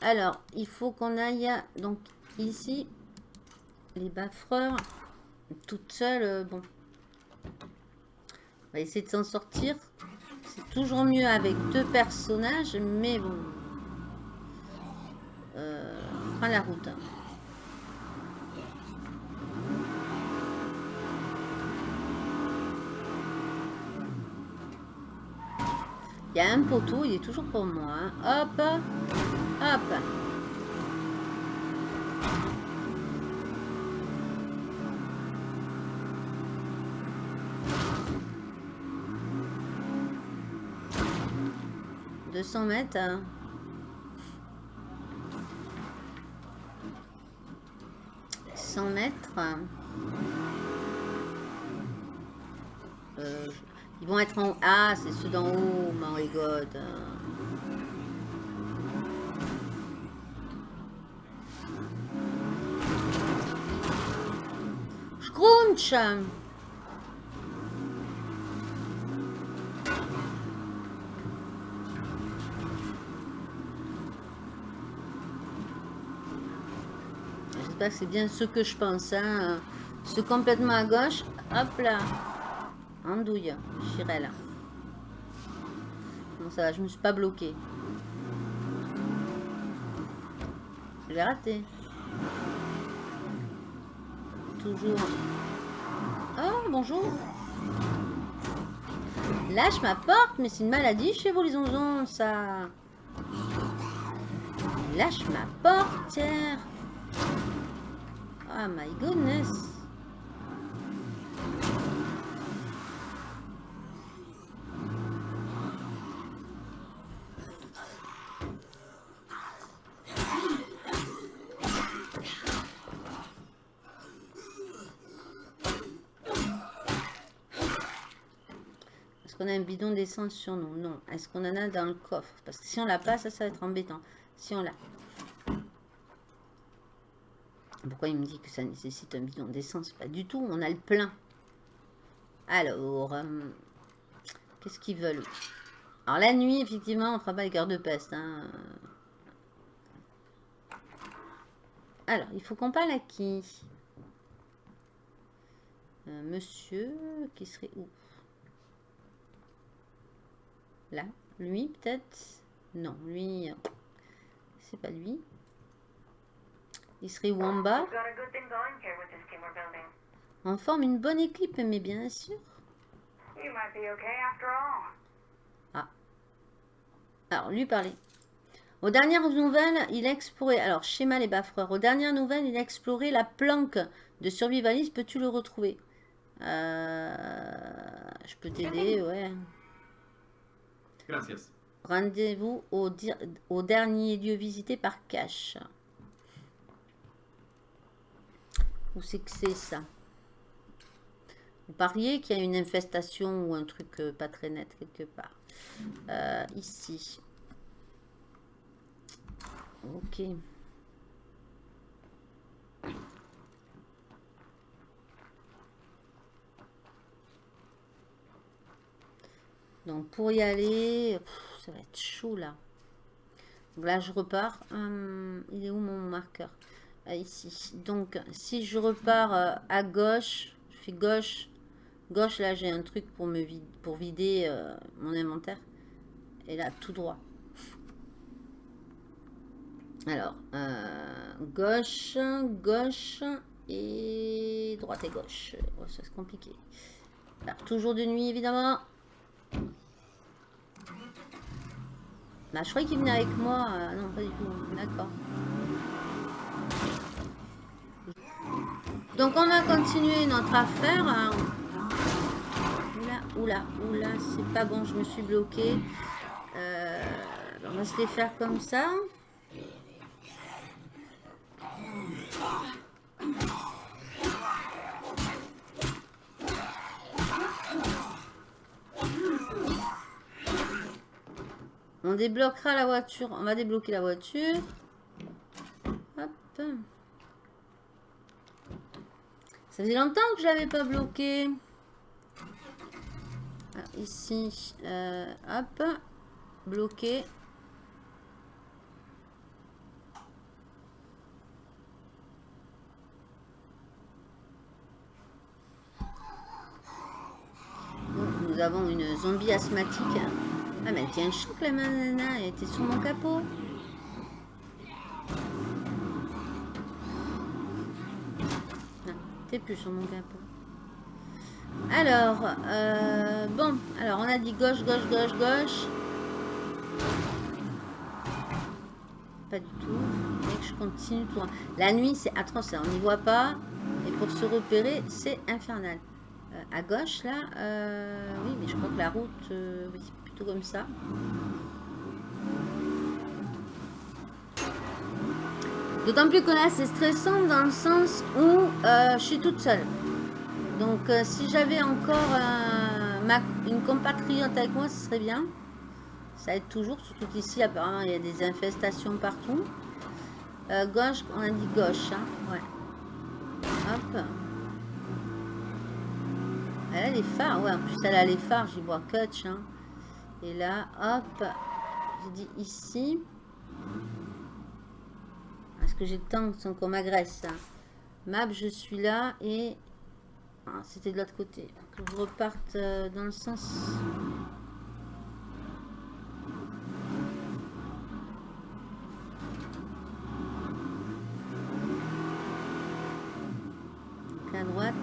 Alors, il faut qu'on aille donc ici. Les baffreurs. Toute seule, euh, bon. On va essayer de s'en sortir. C'est toujours mieux avec deux personnages, mais bon. Euh, la route. hein. Il y a un poteau, il est toujours pour moi. hein. Hop, hop. « 200 mètres. hein. « 100 mètres. Euh, ils vont être en... Ah, c'est ceux d'en haut, my god. Scrunch J'espère c'est bien ce que je pense. Hein. Euh, Ce complètement à gauche. Hop là. Andouille. Chirel. Bon, ça va, je me suis pas bloqué. J'ai raté. Toujours. Oh, bonjour. Lâche ma porte, mais c'est une maladie chez vous les onzons, ça. Lâche ma portière. Oh my goodness. Est-ce qu'on a un bidon d'essence sur nous? Non. Est-ce qu'on en a dans le coffre? Parce que si on l'a pas, ça, ça va être embêtant. Si on l'a. Il me dit que ça nécessite un bidon d'essence? Pas du tout, on a le plein. Alors, euh, qu'est-ce qu'ils veulent? Alors la nuit, effectivement, on fera pas les cœurs de peste. hein. Alors, il faut qu'on parle à qui? Euh, Monsieur, qui serait où? Là? Lui, peut-être? Non, lui, euh, c'est pas lui. Il serait où en bas We've got a good thing going here with this team we're building. On forme une bonne équipe, mais bien sûr. You might be okay after all. Alors, lui parler. Aux dernières nouvelles, il a exploré... Alors, schéma les baffreurs. Aux dernières nouvelles, il a exploré la planque de survivaliste. Peux-tu le retrouver? Euh, Je peux t'aider, ouais. Gracias. Rendez-vous au dernier lieu visité par Cash. Où c'est que c'est ça? Vous pariez qu'il y a une infestation ou un truc euh, pas très net quelque part. Euh, ici. Ok. Donc pour y aller, ça va être chaud là. Là je repars. Hum, il est où mon marqueur? Ici. Donc si je repars euh, à gauche, je fais gauche. Gauche là j'ai un truc pour me vider, pour vider euh, mon inventaire. Et là tout droit. Alors euh, gauche, gauche et droite et gauche. Oh, ça c'est compliqué. Toujours de nuit évidemment. Bah, je croyais qu'il venait avec moi. non, pas du tout. D'accord. Donc, on va continuer notre affaire. Oula, oula, oula, c'est pas bon, je me suis bloqué. Euh, on va se les faire comme ça. On débloquera la voiture. On va débloquer la voiture. Hop. Ça faisait longtemps que je l'avais pas bloqué. Ah, ici, euh, hop, bloqué. Nous avons une zombie asthmatique. Ah, mais elle tient choc la nana, elle était sur mon capot. T'es plus sur mon capot. Alors, euh, bon, alors on a dit gauche, gauche, gauche, gauche. Pas du tout. Que je continue tout. La nuit, c'est atroce, on n'y voit pas. Et pour se repérer, c'est infernal. Euh, à gauche, là, euh, oui, mais je crois que la route, c'est plutôt comme ça. D'autant plus que là, c'est stressant dans le sens où euh, je suis toute seule. Donc, euh, si j'avais encore euh, ma- une compatriote avec moi, ce serait bien. Ça aide toujours, surtout qu'ici, apparemment, il y a des infestations partout. Gauche, on a dit gauche, hein, ouais. Hop. Elle a les phares, ouais, en plus elle a les phares, j'y vois coach, hein. Et là, hop, j'ai dit ici. Que j'ai le temps sans qu'on m'agresse hein Map, je suis là et... Ah, C'était de l'autre côté. Que je reparte euh, dans le sens... Donc à droite.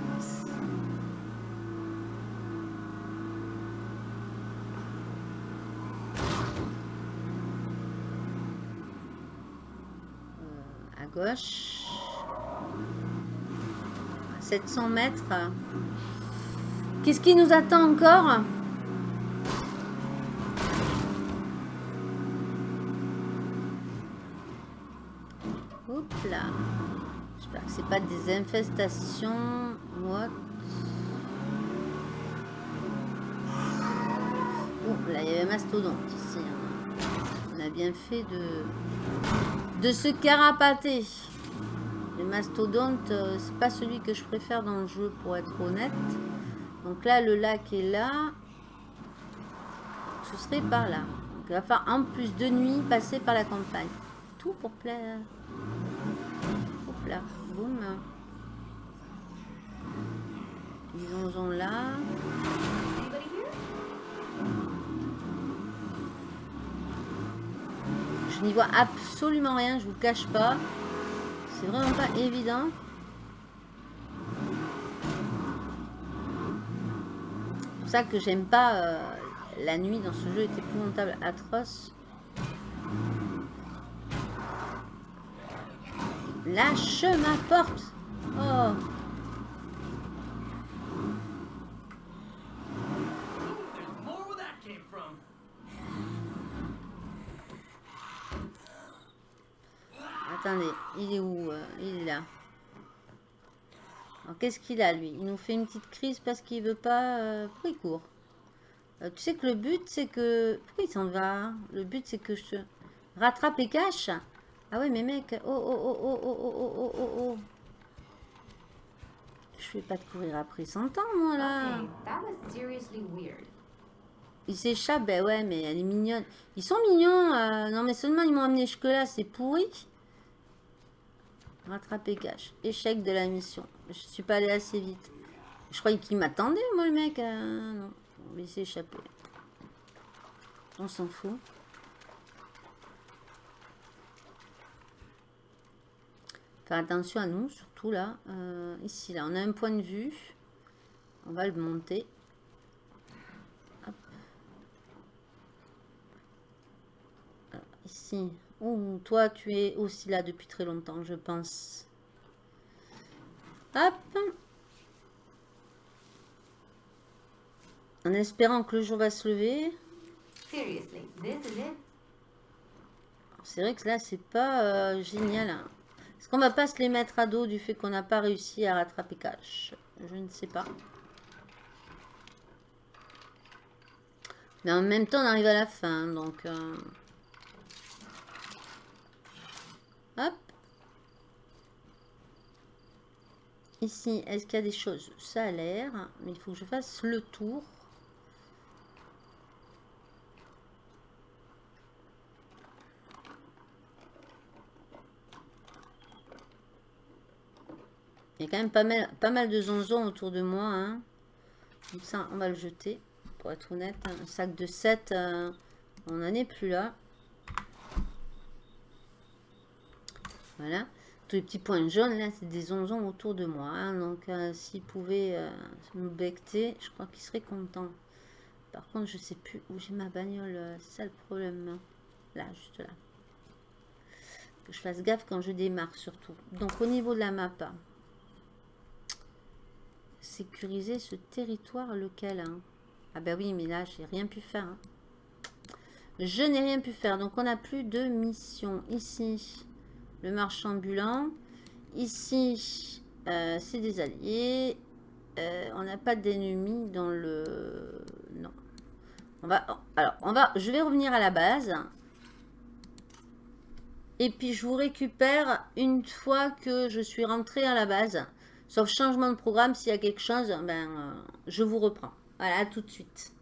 Euh, à gauche. À 700 mètres. Qu'est-ce qui nous attend encore? Hop là. J'espère que c'est pas des infestations. What? Là il y avait mastodonte ici. hein. On a bien fait de, de se carapater. Le mastodonte, euh, c'est pas celui que je préfère dans le jeu pour être honnête. Donc là, le lac est là. Ce serait par là. Il va falloir en plus de nuit passer par la campagne. Tout pour plaire. Hop là, boum. Ils en là. Je n'y vois absolument rien, je vous cache pas. C'est vraiment pas évident. C'est pour ça que j'aime pas euh, la nuit dans ce jeu est épouvantable, atroce. Lâche ma porte Oh il est où euh, Il est là. Alors qu'est-ce qu'il a lui? Il nous fait une petite crise parce qu'il veut pas... euh, Pourquoi il court Euh, Tu sais que le but c'est que... Pourquoi il s'en va? Le but c'est que je te rattrape et cache. Ah ouais mais mec, oh oh oh oh oh oh oh oh oh oh. Je vais pas te courir après 100 ans moi là. Okay. Il s'échappe, ben ouais mais elle est mignonne. Ils sont mignons, euh, non mais seulement ils m'ont amené jusque là, c'est pourri. Rattraper cache. Échec de la mission. Je suis pas allé assez vite. Je croyais qu'il m'attendait, moi, le mec. euh, non, on va s'échapper. On s'en fout. Faire attention à nous, surtout là. Euh, ici, là, on a un point de vue. On va le monter. Ici. Oh, toi, tu es aussi là depuis très longtemps, je pense. Hop. En espérant que le jour va se lever. C'est vrai que là, c'est pas euh, génial. hein. Est-ce qu'on va pas se les mettre à dos du fait qu'on n'a pas réussi à rattraper Cash? Je ne sais pas. Mais en même temps, on arrive à la fin, donc... euh, Hop. Ici, est-ce qu'il y a des choses? Ça a l'air, mais il faut que je fasse le tour. Il y a quand même pas mal, pas mal de zonzons autour de moi. Hein. Donc ça, on va le jeter. Pour être honnête, un sac de 7, euh, on n'en est plus là. Voilà. Tous les petits points jaunes, là, c'est des zonzons autour de moi. hein. Donc, euh, s'ils pouvaient euh, me becter, je crois qu'ils seraient contents. Par contre, je sais plus où j'ai ma bagnole. euh, C'est ça le problème. hein. Là, juste là. Que je fasse gaffe quand je démarre, surtout. Donc, au niveau de la map, hein, sécuriser ce territoire lequel Ah ben oui, mais là, j'ai rien pu faire. Je n'ai rien pu faire. Donc, on n'a plus de mission. Ici, le marchand ambulant. Ici, euh, c'est des alliés. Euh, on n'a pas d'ennemis dans le... Non. On va... Alors, on va... Je vais revenir à la base. Et puis, je vous récupère une fois que je suis rentrée à la base. Sauf changement de programme, s'il y a quelque chose, ben, euh, je vous reprends. Voilà, tout de suite.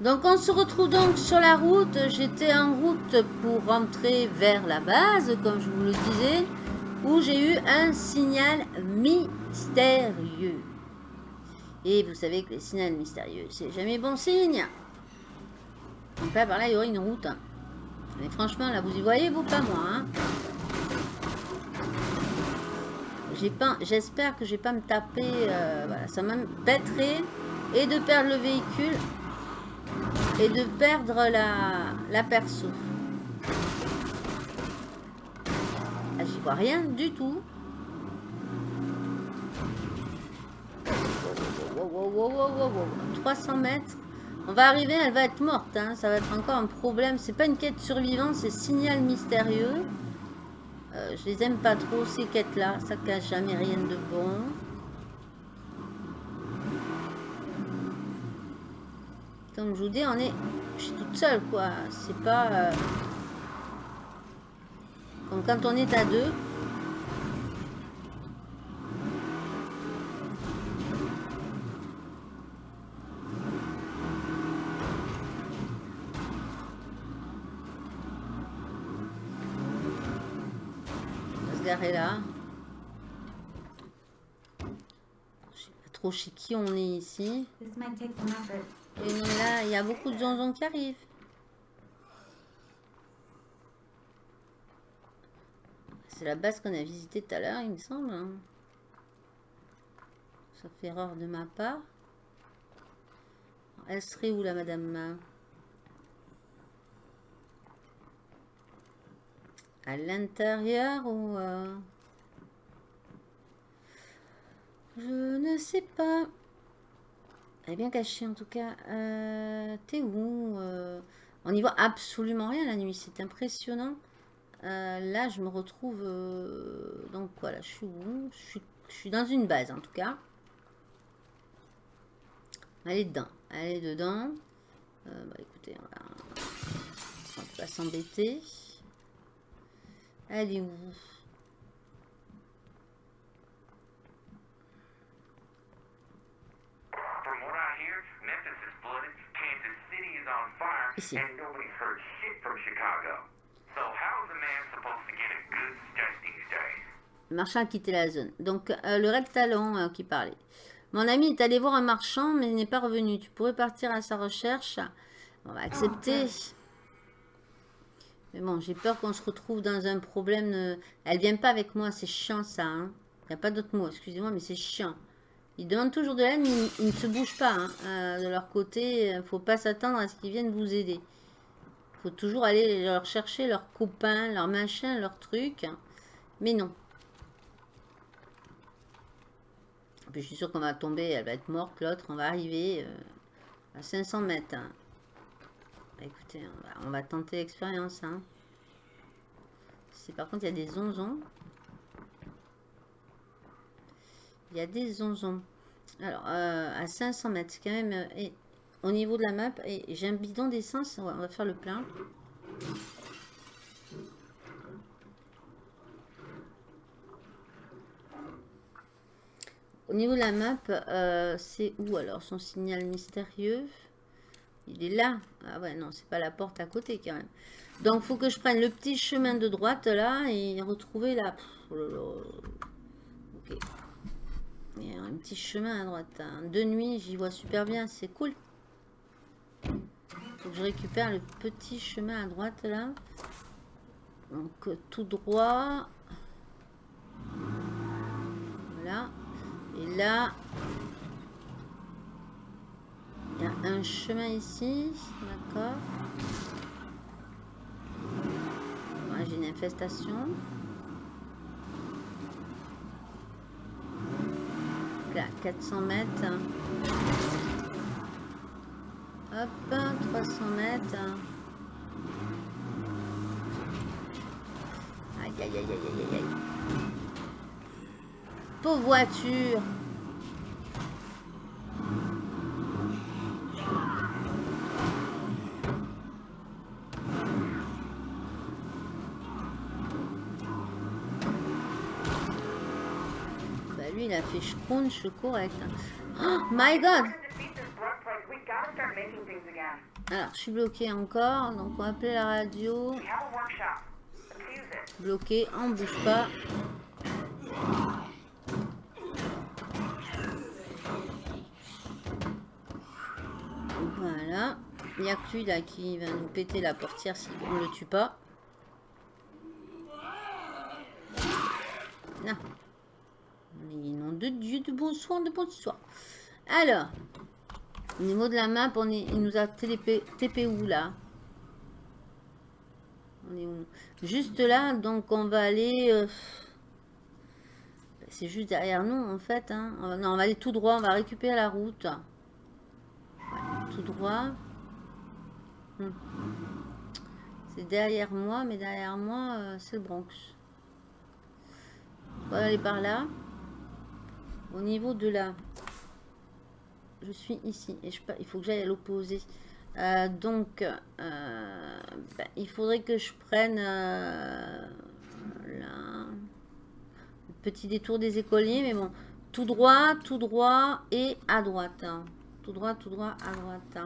Donc on se retrouve donc sur la route. J'étais en route pour rentrer vers la base, comme je vous le disais, où j'ai eu un signal mystérieux. Et vous savez que les signaux mystérieux, c'est jamais bon signe. Donc là, par là, il y aurait une route. Mais franchement, là, vous y voyez, vous, pas moi. Hein. J'espère que j'ai pas me taper. euh, voilà, ça m'embêterait et de perdre le véhicule et de perdre la, la perso. Ah, J'y vois rien du tout. Wow, wow, wow, wow, wow, wow. 300 mètres. On va arriver, elle va être morte. hein. Ça va être encore un problème. C'est pas une quête survivante, c'est signal mystérieux. Euh, je les aime pas trop ces quêtes-là. Ça cache jamais rien de bon. Comme je vous dis, on est, je suis toute seule quoi. C'est pas euh, comme quand on est à deux. On va se garer là. Je sais pas trop chez qui on est ici. This might take some effort. Et là, il y a beaucoup de zonzons qui arrivent. C'est la base qu'on a visitée tout à l'heure, il me semble. hein. Ça fait erreur de ma part. Elle serait où, la madame À l'intérieur ou... euh, Je ne sais pas. Bien cachée en tout cas. Euh, T'es où euh? On n'y voit absolument rien la nuit, c'est impressionnant. Euh, là, je me retrouve. Donc voilà, je suis je suis, dans une base en tout cas. Elle est dedans. Elle est dedans. Bah écoutez, on va, on pas s'embêter. Elle est où? Le marchand a quitté la zone. Donc, euh, le Red Talon euh, qui parlait. Mon ami est allé voir un marchand, mais il n'est pas revenu. Tu pourrais partir à sa recherche? On va accepter. Mais bon, j'ai peur qu'on se retrouve dans un problème. de- Elle vient pas avec moi, c'est chiant ça. hein. Il n'y a pas d'autre mot, excusez-moi, mais c'est chiant. Ils demandent toujours de l'aide, mais ils, ne se bougent pas. hein. Euh, de leur côté, il faut pas s'attendre à ce qu'ils viennent vous aider. Il faut toujours aller leur chercher leurs copains, leurs machins, leurs trucs. Mais non. Puis je suis sûre qu'on va tomber, elle va être morte, l'autre, on va arriver euh, à 500 mètres. hein. Bah, écoutez, on va, on va tenter l'expérience. Hein. Par contre, il y a des zonzons. Il y a des zonzons. Alors, euh, à 500 mètres, quand même... euh, et, au niveau de la map, j'ai un bidon d'essence, on va- faire le plein. Au niveau de la map, euh, c'est où alors son signal mystérieux? Il est là. Ah ouais, non, c'est pas la porte à côté quand même. Donc, faut que je prenne le petit chemin de droite là et retrouver la. Oh là là. Ok. Un petit chemin à droite. hein. De nuit, j'y vois super bien. C'est cool. Je récupère le petit chemin à droite là. Donc, euh, tout droit. Voilà. Et là, il y a un chemin ici, d'accord. J'ai une infestation. Là, 400 mètres. Hop, 300 mètres. Aïe, aïe, aïe, aïe, aïe, aïe. Pauvre voiture. Bah lui, il a fait scrunch correct. Oh my god To defeat this blood plague, we gotta start making things again. Alors, je suis bloqué encore. Donc, on va appeler la radio. Bloqué, on bouge pas. Voilà. Il n'y a que lui là qui va nous péter la portière si on le tue pas. Non. Mais nom de Dieu, de bon soin, de bon soin. Alors, au niveau de la map, on est, il nous a TP, où là? On est où? Juste là, donc on va aller... euh, C'est juste derrière nous en fait. hein. Va- Non, on va aller tout droit, on va récupérer la route. Tout droit. Hmm. C'est derrière moi, mais derrière moi, euh, c'est le Bronx. On va aller par là. Au niveau de là, je suis ici et je, il faut que j'aille à l'opposé. Euh, donc, euh, ben, il faudrait que je prenne euh, le petit détour des écoliers, mais bon, tout droit, tout droit et à droite. Tout droit, tout droit, à droite.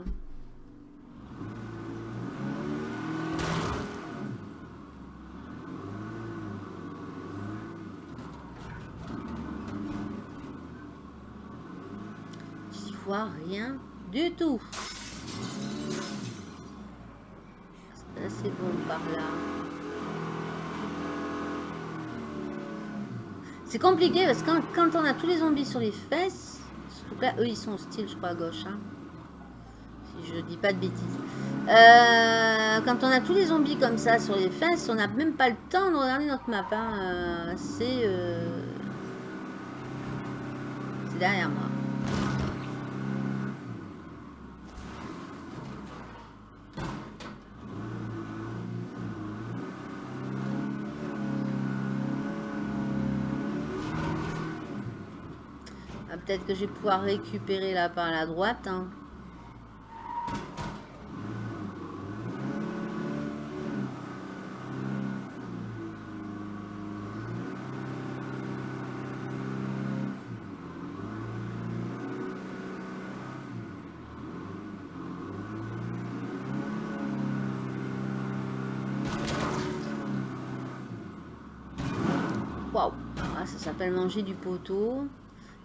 J'y rien du tout. C'est bon par là. C'est compliqué parce que quand, on a tous les zombies sur les fesses, surtout que là, eux ils sont hostiles, je crois, à gauche. hein. Si je dis pas de bêtises. Euh, quand on a tous les zombies comme ça sur les fesses, on n'a même pas le temps de regarder notre map. hein. Euh, euh, C'est derrière moi. Peut-être que je vais pouvoir récupérer là par la droite. hein. Waouh, Ah, ça s'appelle manger du poteau.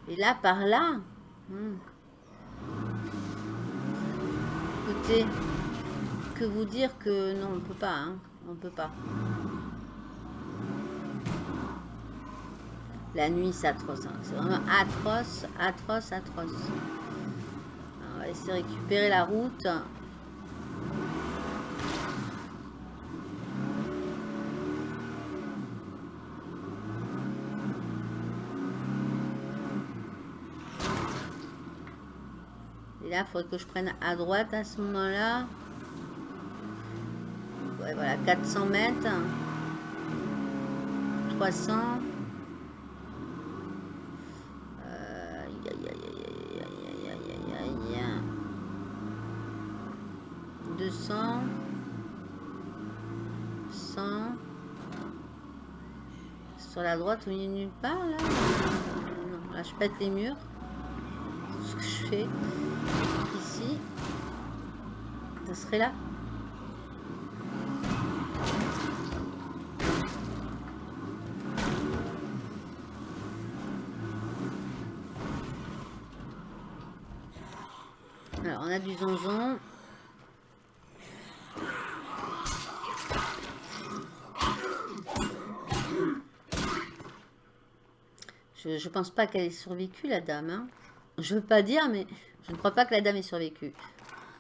Et là, par là. hmm. Écoutez, que vous dire que non, on peut pas. Hein. On peut pas. La nuit, c'est atroce. hein. C'est vraiment atroce, atroce, atroce. On va essayer de récupérer la route. là, faudrait que je prenne à droite à ce moment-là. Ouais, voilà, 400 mètres. 300. 200. 100. Sur la droite, au milieu de nulle part, là, je pète les murs. Ce que je fais ici. Ça serait là. Alors, on a du je pense pas qu'elle ait survécu, la dame. hein. Je veux pas dire, mais je ne crois pas que la dame ait survécu.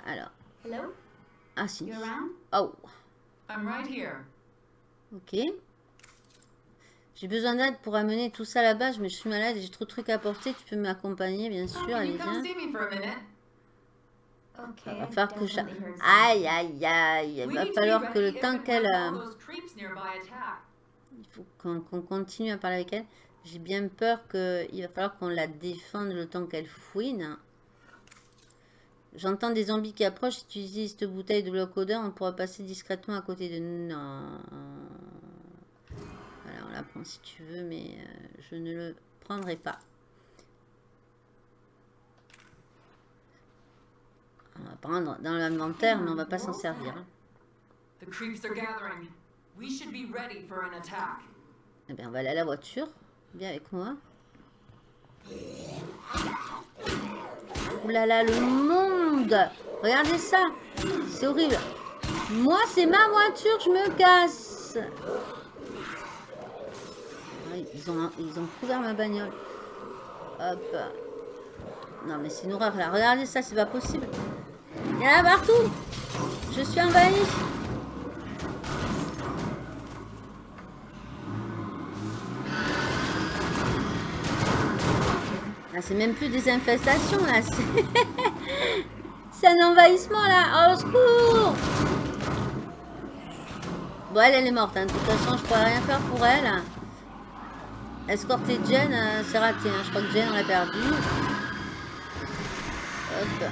Alors, Hello? ah si. Oh, I'm right here. ok. J'ai besoin d'aide pour amener tout ça là-bas, mais je suis malade et j'ai trop de trucs à porter. Tu peux m'accompagner, bien sûr. Can Allez, viens. Okay. Il va falloir que je... Aïe, aïe, aïe. Il va falloir que le temps qu'elle... euh. Il faut qu'on qu'on continue à parler avec elle. J'ai bien peur qu'il va falloir qu'on la défende le temps qu'elle fouine. J'entends des zombies qui approchent. Si tu utilises cette bouteille de bloc odeur, on pourra passer discrètement à côté de... Non. Voilà, on la prend si tu veux, mais euh, je ne le prendrai pas. On va prendre dans l'inventaire, mais on va pas s'en servir. The creeps are gathering. We should be ready for an attack. Eh bien, on va aller à la voiture. Viens avec moi. Ouh là le monde Regardez ça C'est horrible. Moi, c'est ma voiture, je me casse. Ouais, Ils ont, ils ont couvert ma bagnole. Hop. Non, mais c'est une horreur là. Regardez ça, c'est pas possible. Il y en a partout. Je suis envahie. Là, c'est même plus des infestations, là. C'est (laughs) un envahissement, là. Au secours Bon, elle, elle est morte. hein. De toute façon, je pourrais rien faire pour elle. Escorter Jen, euh, c'est raté. hein. Je crois que Jen, on l'a perdu. Hop.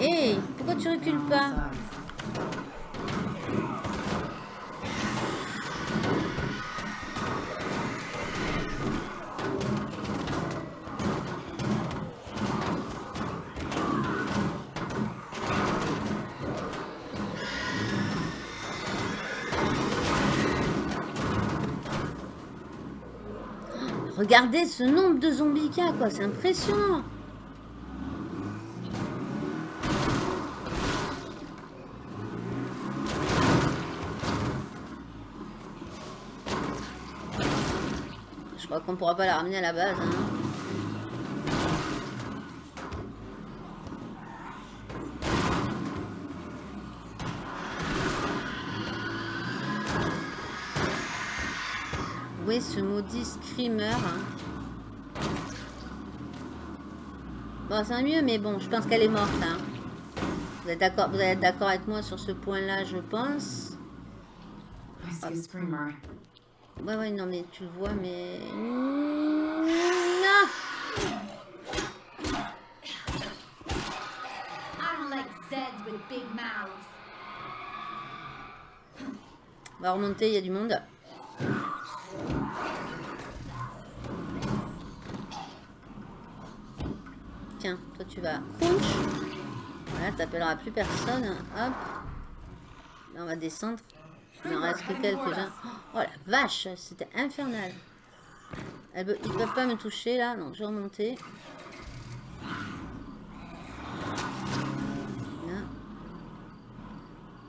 Hé, pourquoi tu recules pas? Regardez ce nombre de zombies qu'il y a, quoi. C'est impressionnant. Je crois qu'on pourra pas la ramener à la base. hein. Ce maudit screamer hein Bon, c'est un mieux, mais bon, je pense qu'elle est morte. Hein. Vous êtes d'accord Vous allez être d'accord avec moi sur ce point-là, je pense. I see a screamer. Ouais, ouais, non, mais tu le vois, mais... Non I don't like Zeds with big mouths. On va remonter, il y a du monde. Tiens, toi tu vas. Voilà, t'appelleras plus personne. Hop. Là, on va descendre. Il en reste que quelques-uns. Oh la vache, c'était infernal. Ils peuvent pas me toucher là, donc je vais remonter.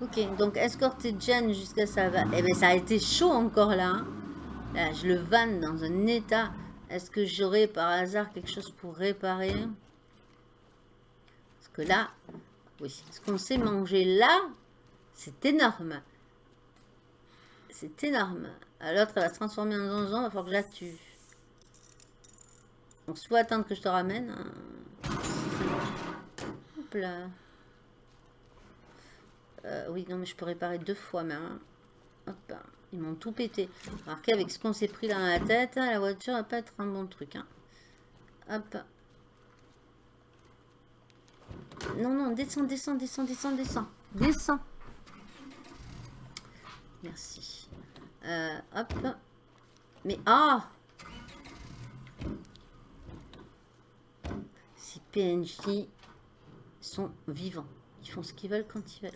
Ok, donc escorter Jen jusqu'à ça va. Eh bien, ça a été chaud encore là. hein. Là, je le vanne dans un état. Est-ce que j'aurais par hasard quelque chose pour réparer? Que là, oui, ce qu'on sait manger là, c'est énorme. C'est énorme. L'autre, elle va se transformer en zonzon, il va falloir que je la tue. Donc, soit attendre que je te ramène. hein. Hop là. Euh, oui, non, mais je peux réparer deux fois même. hein. Hop, ils m'ont tout pété. Remarquez, avec ce qu'on s'est pris dans la tête, hein, la voiture va pas être un bon truc. Hop. Non, non, descends, descends, descends, descends, descends. Descends. Merci. Euh, hop. Mais, ah Ces PNJ sont vivants. Ils font ce qu'ils veulent quand ils veulent.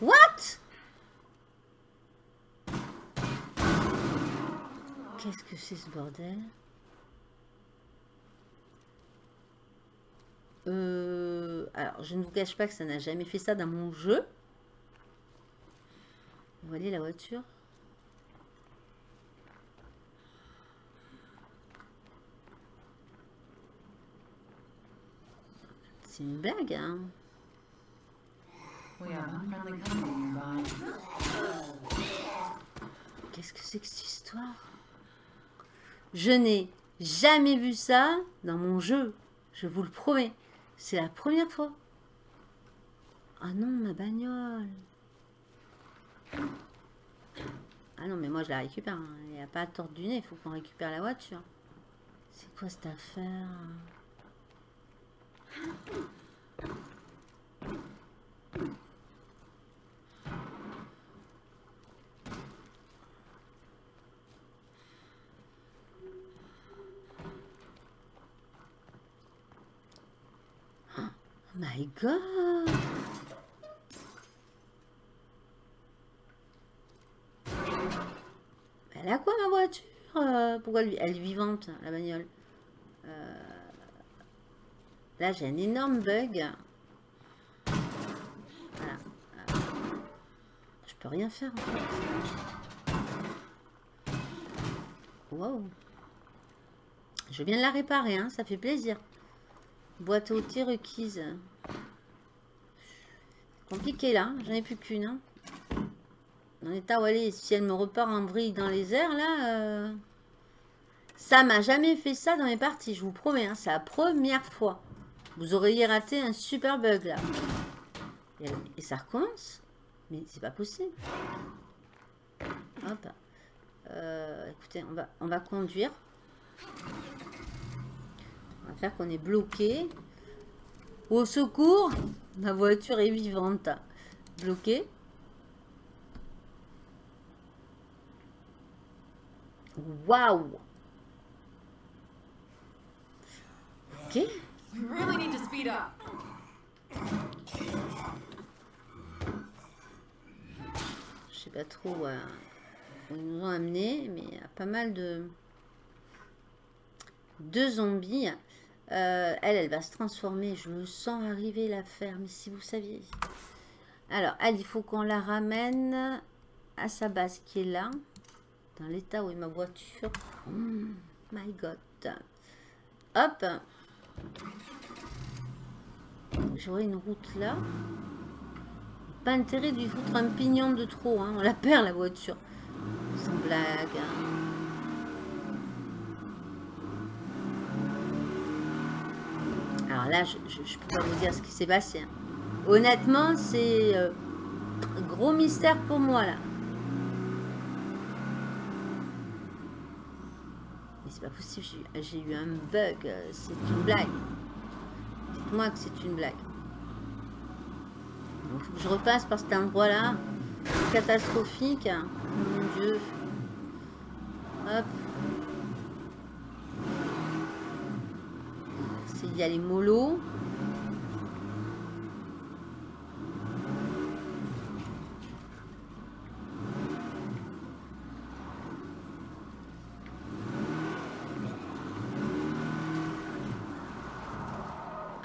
What? Qu'est-ce que c'est ce bordel? Euh, alors, je ne vous cache pas que ça n'a jamais fait ça dans mon jeu. Vous voyez la voiture? C'est une blague, hein. Qu'est-ce que c'est que cette histoire? Je n'ai jamais vu ça dans mon jeu. Je vous le promets. C'est la première fois. Ah non, ma bagnole. Ah non, mais moi je la récupère. Il n'y a pas à tordre du nez. Il faut qu'on récupère la voiture. C'est quoi cette affaire? My god Elle a quoi ma voiture Euh, Pourquoi elle, elle est vivante, la bagnole? Euh, Là j'ai un énorme bug. Je peux rien faire. Wow. Je viens de la réparer, hein, ça fait plaisir. Boîte à outils requise. Compliqué là, j'en ai plus qu'une. Hein. Dans l'état où elle si elle me repart en vrille dans les airs là. euh, Ça m'a jamais fait ça dans mes parties, je vous promets, hein, c'est la première fois. Vous auriez raté un super bug là. Et, et ça recommence Mais c'est pas possible. Hop. Euh, écoutez, on va, on va conduire. On va faire qu'on est bloqué. Au secours, ma voiture est vivante. Bloquée. Waouh Ok. We really need to speed up. Je sais pas trop euh, où ils nous ont amené, mais il y a pas mal de, de zombies. Euh, elle, elle va se transformer. Je me sens arriver la faire, mais si vous saviez. Alors, elle, il faut qu'on la ramène à sa base qui est là. Dans l'état où est ma voiture. Oh my god. Hop. J'aurai une route là. Pas intérêt de lui foutre un pignon de trop. Hein. On la perd la voiture. Sans blague. hein. Alors là, je ne peux pas vous dire ce qui s'est passé. hein. Honnêtement, c'est euh, gros mystère pour moi là. Mais c'est pas possible, j'ai eu- un bug. euh, C'est une blague. Dites-moi que c'est une blague. Je repasse par cet endroit-là. Catastrophique. Mon Dieu. Hop. C'est- Il y a les molos.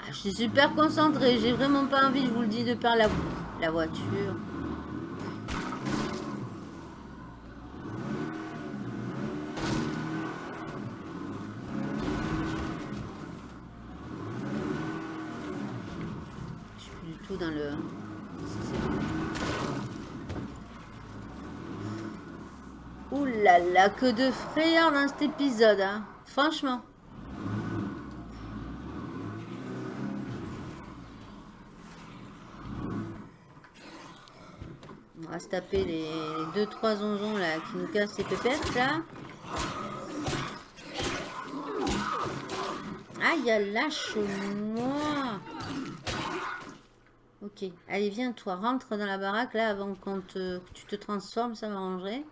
Ah, Je suis super concentrée. J'ai vraiment pas envie, je vous le dis, de perdre la voiture. Je suis plus du tout dans le... Ouh que de frayeur dans cet épisode, hein. Franchement. On va se taper les 2-3 onzons là qui nous cassent les pépettes là. Aïe, lâche-moi. Ok, allez, viens toi, rentre dans la baraque là avant qu'on te, que tu te transformes, ça m'arrangerait.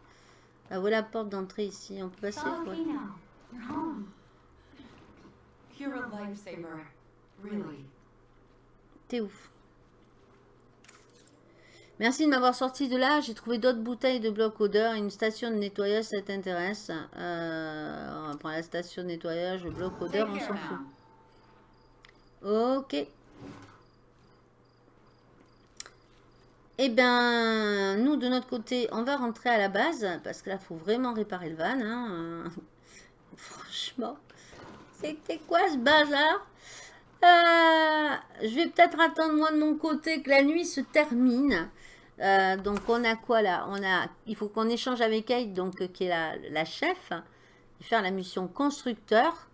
Là, voilà la porte d'entrée ici, on peut passer. T'es ouf. Merci de m'avoir sorti de là. J'ai trouvé d'autres bouteilles de bloc odeur et une station de nettoyage, ça t'intéresse. Euh, on va prendre la station de nettoyage, le bloc odeur, on s'en fout. Ok. Eh bien, nous, de notre côté, on va rentrer à la base, parce que là, il faut vraiment réparer le van. hein. (laughs) Franchement, c'était quoi ce bazar? Euh, Je vais peut-être attendre, moi, de mon côté, que la nuit se termine. Euh, donc, on a quoi, là? On a, Il faut qu'on échange avec Kate, donc, euh, qui est la, la chef, faire la mission constructeur.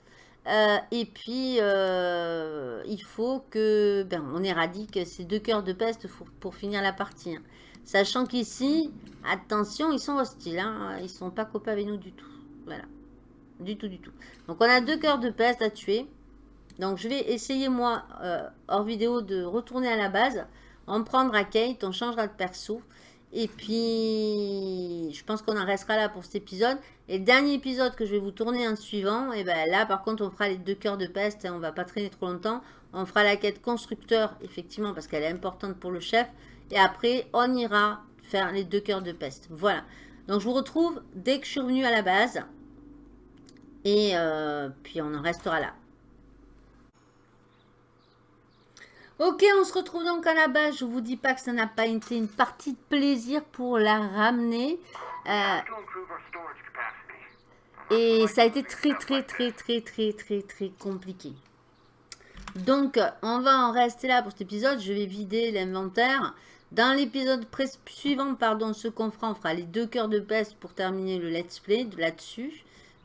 Euh, et puis, euh, il faut que ben, on éradique ces deux cœurs de peste pour, finir la partie. hein. Sachant qu'ici, attention, ils sont hostiles. Hein, ils sont pas copains avec nous du tout. Voilà. Du tout, du tout. Donc, on a deux cœurs de peste à tuer. Donc, je vais essayer, moi, euh, hors vidéo, de retourner à la base. En prendre à Kate, on changera de perso. Et puis, je pense qu'on en restera là pour cet épisode. Et le dernier épisode que je vais vous tourner en suivant, et ben là, par contre, on fera les deux cœurs de peste. hein, on va pas traîner trop longtemps. On fera la quête constructeur, effectivement, parce qu'elle est importante pour le chef. Et après, on ira faire les deux cœurs de peste. Voilà. Donc, je vous retrouve dès que je suis revenue à la base. Et euh, puis, on en restera là. Ok, on se retrouve donc à la base. Je vous dis pas que ça n'a pas été une partie de plaisir pour la ramener. Euh, et ça a été très très très très très très très compliqué. Donc, on va en rester là pour cet épisode. Je vais vider l'inventaire. Dans l'épisode suivant, pardon, ce qu'on fera, on fera les deux cœurs de peste pour terminer le let's play de là-dessus.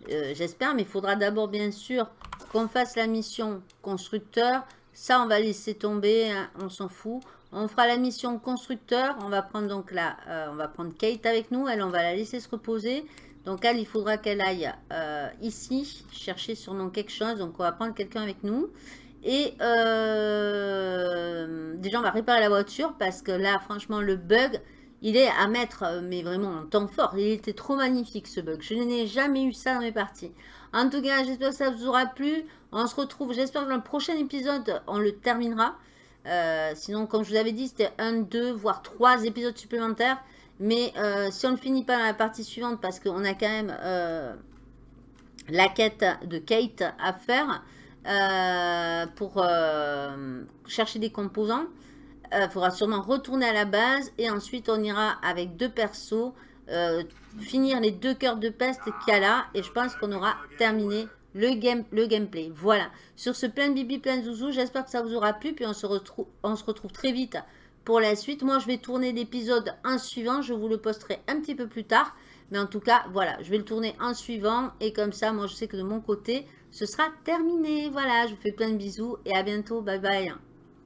Euh, J'espère, mais il faudra d'abord, bien sûr, qu'on fasse la mission constructeur. Ça, on va laisser tomber, hein, on s'en fout. On fera la mission constructeur. On va prendre donc là, euh, on va prendre Kate avec nous. Elle, on va la laisser se reposer. Donc elle, il faudra qu'elle aille euh, ici chercher sur nom quelque chose. Donc on va prendre quelqu'un avec nous. Et euh, déjà, on va réparer la voiture parce que là, franchement, le bug, il est à mettre, mais vraiment en temps fort. Il était trop magnifique ce bug. Je n'ai jamais eu ça dans mes parties. En tout cas, j'espère que ça vous aura plu. On se retrouve, j'espère que dans le prochain épisode, on le terminera. Euh, sinon, comme je vous avais dit, c'était un, deux, voire trois épisodes supplémentaires. Mais euh, si on ne finit pas dans la partie suivante, parce qu'on a quand même euh, la quête de Kate à faire pour chercher des composants, il faudra sûrement retourner à la base et ensuite on ira avec deux persos finir les deux cœurs de peste qu'il y a là et je pense qu'on aura terminé le, game, le gameplay. Voilà, sur ce plein de bibi, plein de zouzou, j'espère que ça vous aura plu puis on se, retrouve, on se retrouve très vite pour la suite. Moi, je vais tourner l'épisode en suivant, je vous le posterai un petit peu plus tard. Mais en tout cas, voilà, je vais le tourner en suivant. Et comme ça, moi, je sais que de mon côté, ce sera terminé. Voilà, je vous fais plein de bisous et à bientôt. Bye bye.